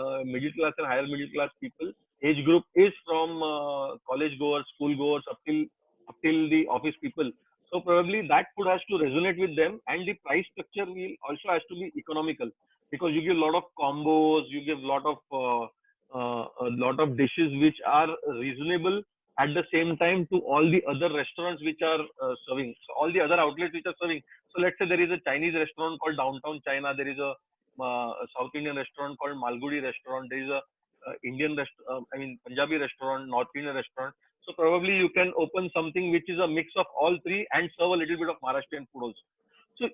uh, middle class and higher middle class people. Age group is from uh, college goers, school goers, up till up till the office people. So probably that food has to resonate with them, and the price structure will also has to be economical. because you give a lot of combos, you give a lot of uh, uh, a lot of dishes which are reasonable at the same time to all the other restaurants which are uh, serving. So all the other outlets which are serving. So let's say there is a Chinese restaurant called Downtown China. There is a, uh, a South Indian restaurant called Malgudi restaurant. There is a uh, Indian restaurant, I mean Punjabi restaurant, North Indian restaurant. So probably you can open something which is a mix of all three and serve a little bit of Maharashtrian food also. So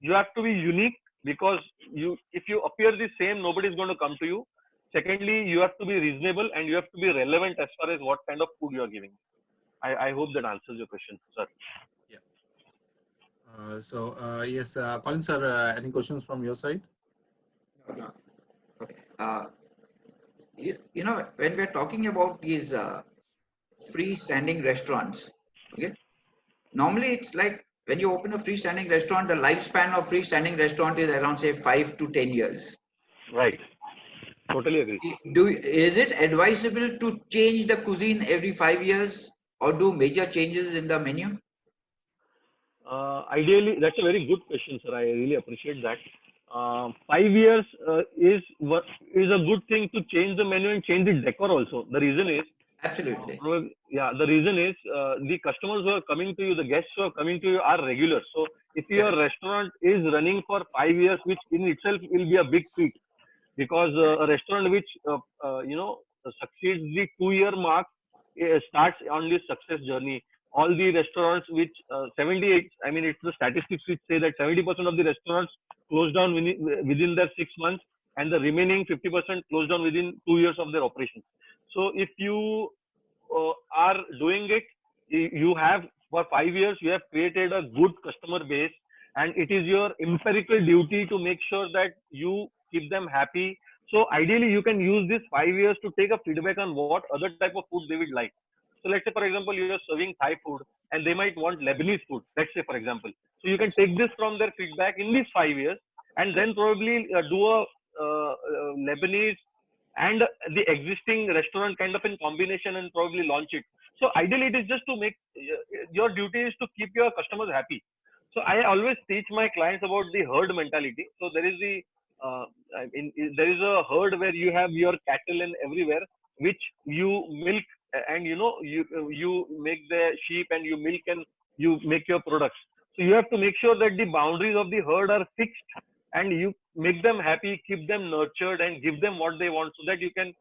you have to be unique because you, if you appear the same, nobody is going to come to you. Secondly, you have to be reasonable and you have to be relevant as far as what kind of food you are giving. I, I hope that answers your question, sir. Uh, so uh, yes, uh, Colin sir, uh, any questions from your side? No, no. Okay. Uh, you, you know, when we're talking about these uh, freestanding restaurants, okay, normally it's like when you open a freestanding restaurant, the lifespan of freestanding restaurant is around say five to ten years. Right. Totally agree. Do is it advisable to change the cuisine every five years or do major changes in the menu? Uh, ideally, that's a very good question, sir. I really appreciate that. Uh, five years uh, is what is a good thing to change the menu and change the decor also. The reason is, Absolutely. yeah, the reason is uh, the customers who are coming to you, the guests who are coming to you are regular. So if your restaurant is running for five years, which in itself will be a big feat, because uh, a restaurant which uh, uh, you know succeeds the two-year mark uh, starts on this success journey all the restaurants which uh, 78 i mean it's the statistics which say that 70% of the restaurants close down within, within their six months and the remaining 50% close down within two years of their operations so if you uh, are doing it you have for five years you have created a good customer base and it is your empirical duty to make sure that you keep them happy so ideally you can use this five years to take a feedback on what other type of food they would like so let's say, for example, you are serving Thai food and they might want Lebanese food. Let's say, for example. So you can take this from their feedback in these five years and then probably uh, do a Lebanese and the existing restaurant kind of in combination and probably launch it. So ideally, it is just to make uh, your duty is to keep your customers happy. So I always teach my clients about the herd mentality. So there is the uh, there is a herd where you have your cattle and everywhere, which you milk and you know you you make the sheep and you milk and you make your products so you have to make sure that the boundaries of the herd are fixed and you make them happy keep them nurtured and give them what they want so that you can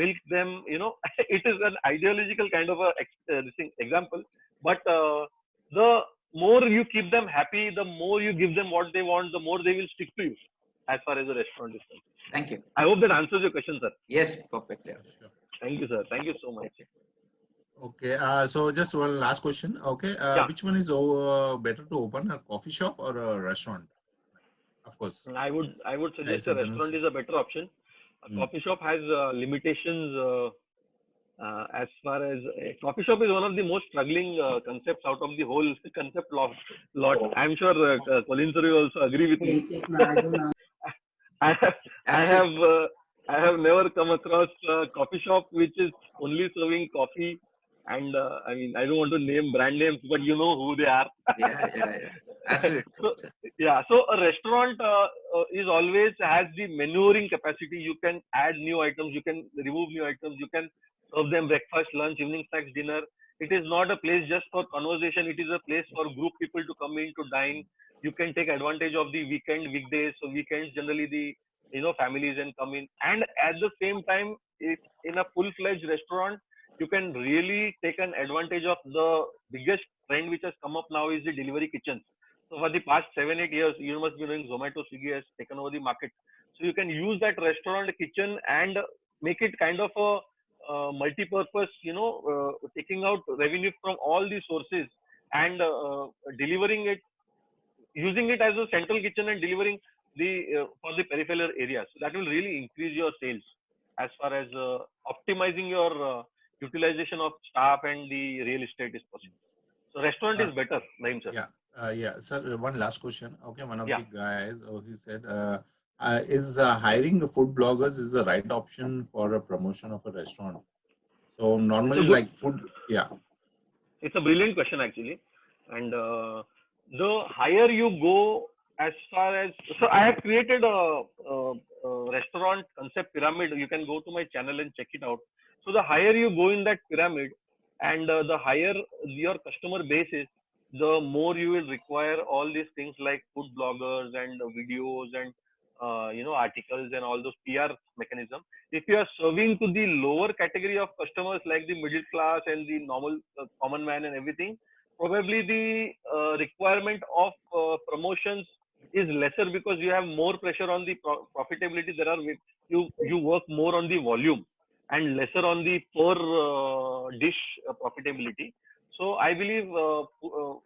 milk them you know <laughs> it is an ideological kind of a ex- uh, this example but uh, the more you keep them happy the more you give them what they want the more they will stick to you as far as the restaurant is concerned Thank you. i hope that answers your question sir Yes, perfect. yeah. Sure. thank you sir thank you so much Okay, uh, so just one last question. Okay, uh, Yeah. which one is uh, better to open a coffee shop or a restaurant? Of course. I would I would suggest Nice a restaurant is a better option. A Hmm. coffee shop has uh, limitations uh, uh, as far as a coffee shop is one of the most struggling uh, concepts out of the whole <laughs> concept lot. lot. I'm sure uh, uh, Colin sir will also agree with me. I have <laughs> I have uh, I have never come across a coffee shop which is only serving coffee. And uh, I mean, I don't want to name brand names, but you know who they are. Yeah, yeah, yeah. <laughs> So- yeah so a restaurant uh, uh, is always has the maneuvering capacity. You can add new items you can remove new items you can serve them breakfast lunch evening snacks dinner. It is not a place just for conversation. It is a place for group people to come in to dine. You can take advantage of the weekend weekdays. So weekends generally the you know families and come in. And at the same time in a full fledged restaurant you can really take an advantage of the biggest trend which has come up now is the delivery kitchens so for the past seven, eight years, you must be knowing Zomato, Swiggy has taken over the market. So you can use that restaurant kitchen and make it kind of a uh, multi-purpose, you know, uh, taking out revenue from all the sources and uh, delivering it, using it as a central kitchen and delivering the uh, for the peripheral areas. So that will really increase your sales as far as uh, optimizing your uh, utilization of staff and the real estate is possible. So restaurant is Uh, better, Naeem sir. Yeah, uh, yeah, sir. uh, One last question. Okay, one of Yeah. the guys, oh, he said, uh, uh, is uh, hiring the food bloggers is the right option for a promotion of a restaurant? So normally, like food, yeah, it's a brilliant question actually and uh, the higher you go as far as so I have created a, a, a restaurant concept pyramid. You can go to my channel and check it out. So the higher you go in that pyramid, and uh, the higher your customer base is, the more you will require all these things like food bloggers and videos and uh, you know articles and all those PR mechanism. If you are serving to the lower category of customers like the middle class and the normal uh, common man and everything, probably the uh, requirement of uh, promotions is lesser because you have more pressure on the pro- profitability. There are you you work more on the volume and lesser on the per uh, dish uh, profitability. So I believe uh,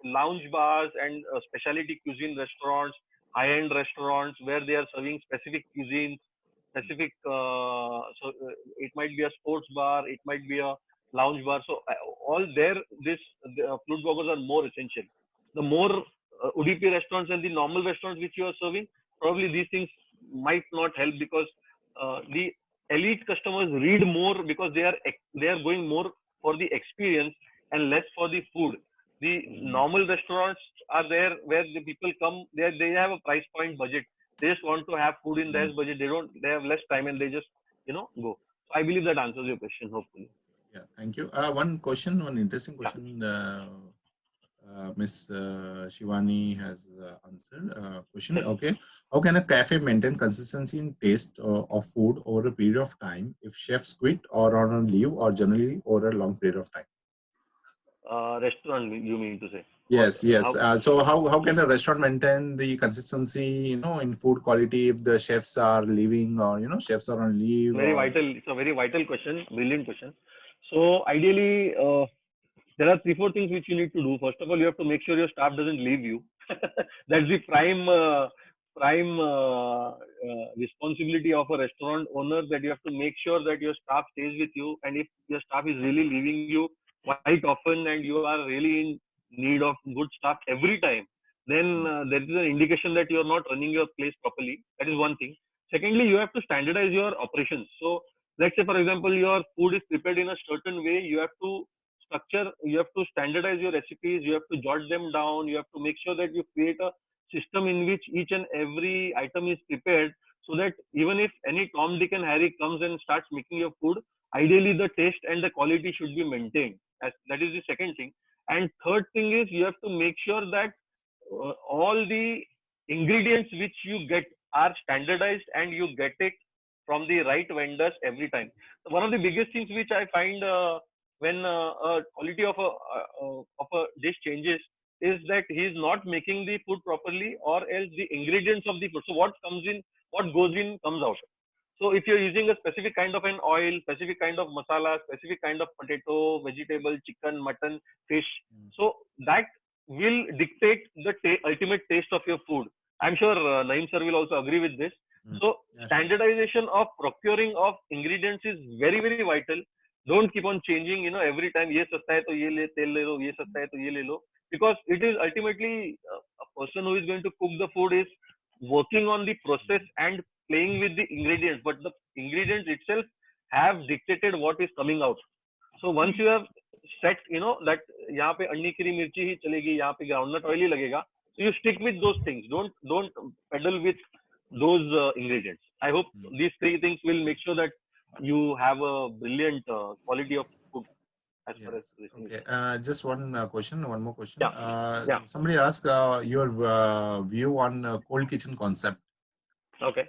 lounge bars and specialty cuisine restaurants, high-end restaurants where they are serving specific cuisines, specific. So it might be a sports bar, it might be a lounge bar. So all there, this the, food bloggers are more essential. The more uh, Udupi restaurants and the normal restaurants which you are serving, probably these things might not help because uh, the elite customers read more because they are they are going more for the experience and less for the food. The normal restaurants are there where the people come. They they have a price point budget. They just want to have food in their budget. They don't. They have less time and they just you know go. So I believe that answers your question. Hopefully. Yeah, thank you. Uh, one question, one interesting question. Uh, uh, Miss uh, Shivani has uh, answered. Uh, question. Okay, how can a cafe maintain consistency in taste uh, of food over a period of time if chefs quit or are on leave or generally over a long period of time? Uh, restaurant, you mean to say? Yes, yes. how- Uh, so how, how can a restaurant maintain the consistency, you know, in food quality if the chefs are leaving or, you know, chefs are on leave? very or- vital it's a very vital question brilliant question so ideally uh, there are three four things which you need to do. First of all you have to make sure your staff doesn't leave you. <laughs> That's the prime uh, prime uh, uh, responsibility of a restaurant owner that you have to make sure that your staff stays with you. And if your staff is really leaving you quite often and you are really in need of good staff every time then uh, there is an indication that you are not running your place properly. That is one thing. Secondly you have to standardize your operations. So let's say for example your food is prepared in a certain way. You have to structure you have to standardize your recipes you have to jot them down you have to make sure that you create a system in which each and every item is prepared so that even if any tom dick and harry comes and starts making your food ideally the taste and the quality should be maintained As, that is the second thing and third thing is you have to make sure that uh, all the ingredients which you get are standardized and you get it from the right vendors every time. One of the biggest things which I find uh, when uh, uh, quality of a uh, of a dish changes is that he is not making the food properly or else the ingredients of the food. So what comes in, what goes in comes out. So if you're using a specific kind of an oil, specific kind of masala, specific kind of potato, vegetable, chicken, mutton, fish, Mm. so that will dictate the ta- ultimate taste of your food. I'm sure uh, Naeem sir will also agree with this. Mm. So sure. standardization of procuring of ingredients is very very vital. Don't keep on changing you know every time ये सस्ता है तो ये ले तेल ले लो ये सस्ता है तो ये ले लो. Because it is ultimately person who is going to cook the food is working on the process and playing with the ingredients but the ingredients itself have dictated what is coming out so once you have set you know that यहाँ पे अंडी की मिर्ची ही चलेगी यहाँ पे groundnut oil ही लगेगा सो यू स्टिक विद दो things don't don't pedal with those ingredients I hope these three things will make sure that you have a brilliant uh, quality of food as far as Yes. this thing is Okay. Uh, just one uh, question, one more question. Yeah. Uh, Yeah. Somebody asked uh, your uh, view on uh, cold kitchen concept. okay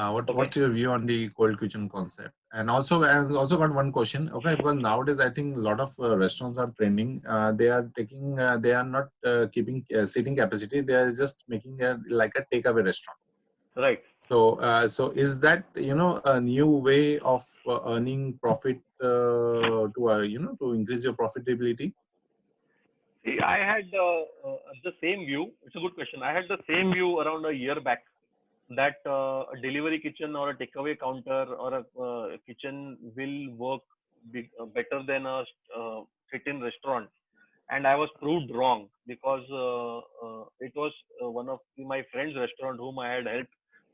Uh, what, Okay. What's your view on the cold kitchen concept? And also, I also got one question. Okay, because nowadays I think a lot of uh, restaurants are trending. Uh, they are taking, uh, they are not uh, keeping uh, seating capacity. They are just making a, like a takeaway restaurant. right So, uh, so is that you know a new way of uh, earning profit uh, to uh, you know to increase your profitability? See, I had uh, uh, the same view. It's a good question. I had the same view around a year back that uh, a delivery kitchen or a takeaway counter or a kitchen will work better than a sit-in restaurant. And I was proved wrong because it was one of my friend's restaurant whom I had helped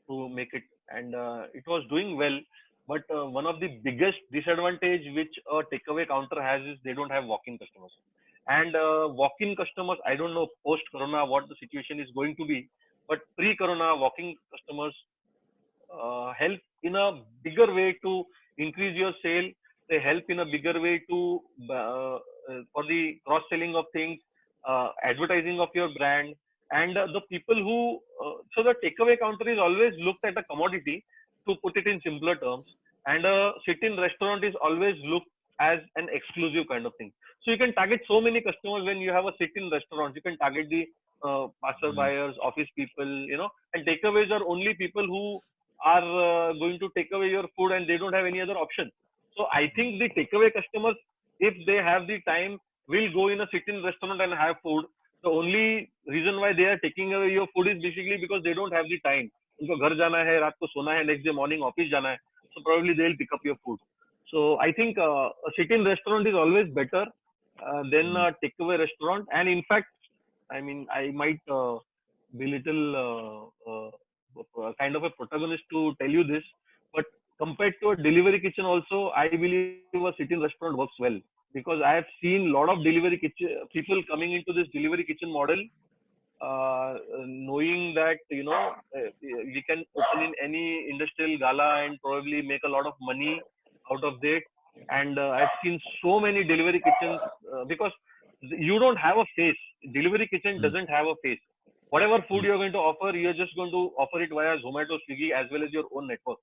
to make it, and uh, it was doing well. But uh, one of the biggest disadvantage which a takeaway counter has is they don't have walk-in customers and uh, walk-in customers i don't know post corona what the situation is going to be but pre-corona walk-in customers uh, help in a bigger way to increase your sale. They help in a bigger way to uh, uh, for the cross selling of things, advertising of your brand, and uh, the people who uh, so the takeaway counter is always looked at a commodity to put it in simpler terms, and a sit-in restaurant is always looked as an exclusive kind of thing. So you can target so many customers when you have a sit-in restaurant. You can target the uh, passer buyers, office people, you know, and takeaways are only people who are uh, going to take away your food and they don't have any other option. So I think the takeaway customers, if they have the time, will go in a sit-in restaurant and have food The only reason why they are taking away your food is basically because they don't have the time. उनको घर जाना है रात को सोना है next day morning office जाना है so probably they'll pick up your food so i think uh, a sit-in restaurant is always better uh, than a takeaway restaurant and in fact i mean i might uh, be little uh, uh, uh, kind of a protagonist to tell you this but compared to a delivery kitchen also i believe a sit-in restaurant works well because i have seen a lot of delivery kitchen people coming into this delivery kitchen model uh, knowing that you know uh, we can open in any industrial gala and probably make a lot of money out of that and uh, i've seen so many delivery kitchens uh, because you don't have a face. Delivery kitchen Mm. doesn't have a face. Whatever food you're going to offer you're just going to offer it via zomato swiggy as well as your own network.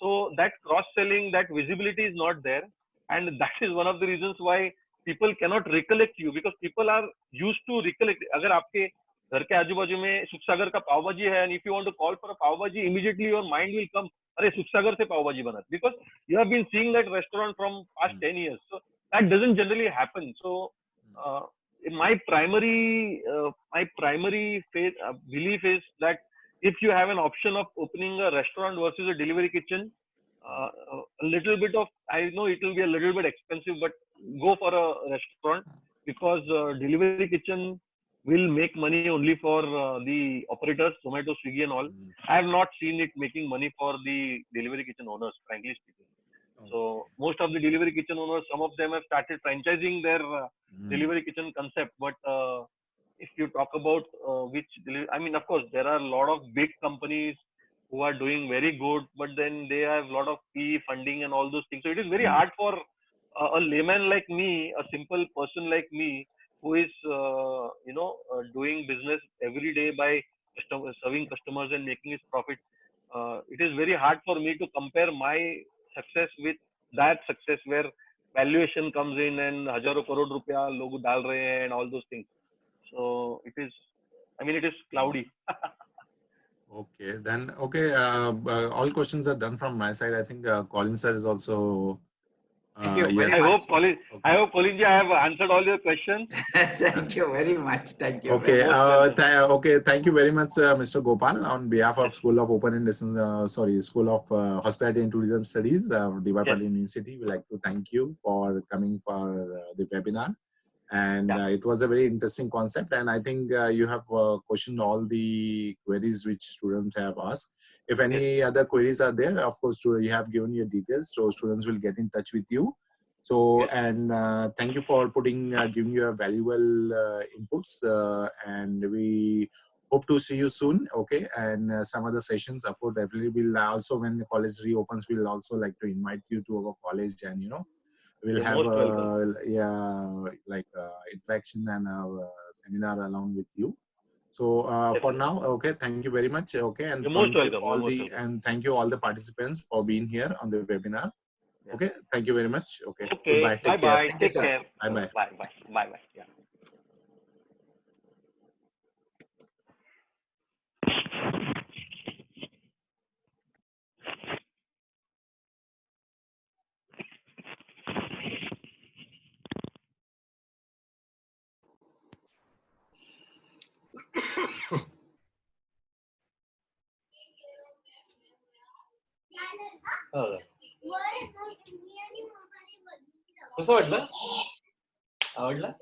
So that cross selling that visibility is not there and that is one of the reasons why people cannot recollect you because people are used to recollect अगर आपके घर के आजू बाजू में सुखसागर का पाव भाजी है and if you want to call for a pav bhaji immediately your mind will come अरे सुखसागर से पाव भाजी बना because you have been seeing that restaurant from past 10 years so that doesn't generally happen so uh, my primary uh, my primary faith, uh, belief is that if you have an option of opening a restaurant versus a delivery kitchen uh, a little bit of i know it will be a little bit expensive but go for a restaurant because uh, delivery kitchen will make money only for uh, the operators zomato swiggy and all. I have not seen it making money for the delivery kitchen owners frankly speaking. So most of the delivery kitchen owners some of them have started franchising their uh, Mm. delivery kitchen concept but uh, if you talk about uh, which i mean of course there are a lot of big companies who are doing very good but then they have a lot of PE funding and all those things so it is very Mm. hard for uh, a layman like me a simple person like me who is uh, you know uh, doing business every day by customer, serving customers and making his profit uh, it is very hard for me to compare my success with that success where valuation comes in and हजारों करोड़ रुपया लोग डाल रहे हैं and all those things so it is i mean it is cloudy <laughs> Okay, then, okay, uh, uh, all questions are done from my side. I think uh, Colin sir is also. Thank you uh, very i yes. hope colin i hope colin ji i have answered all your questions <laughs> Thank you very much. Thank you. Okay, uh, th- okay, thank you very much, uh, Mr. Gopal. On behalf of School of Open and Distance, uh, sorry, School of uh, Hospitality and Tourism Studies, uh, DY Yes. University, we'd like to thank you for coming for uh, the webinar. And Yeah. uh, it was a very interesting concept. And I think uh, you have uh, questioned all the queries which students have asked. If any other queries are there, of course, you have given your details, so students will get in touch with you. So, Yes. and uh, thank you for putting, uh, giving your valuable uh, inputs. Uh, and we hope to see you soon. Okay. And uh, some other sessions, of course, definitely will also, when the college reopens, we'll also like to invite you to our college and, you know, we'll You're have most uh, yeah, like uh, interaction and a seminar along with you. So uh, for now, okay, thank you very much. Okay, and You're most thank you welcome, all you're most the welcome. and thank you all the participants for being here on the webinar. Yeah. Okay, thank you very much. Okay, okay goodbye. bye Take care. bye take care Bye bye. bye bye bye bye yeah कसं वाटलं? आवडलं?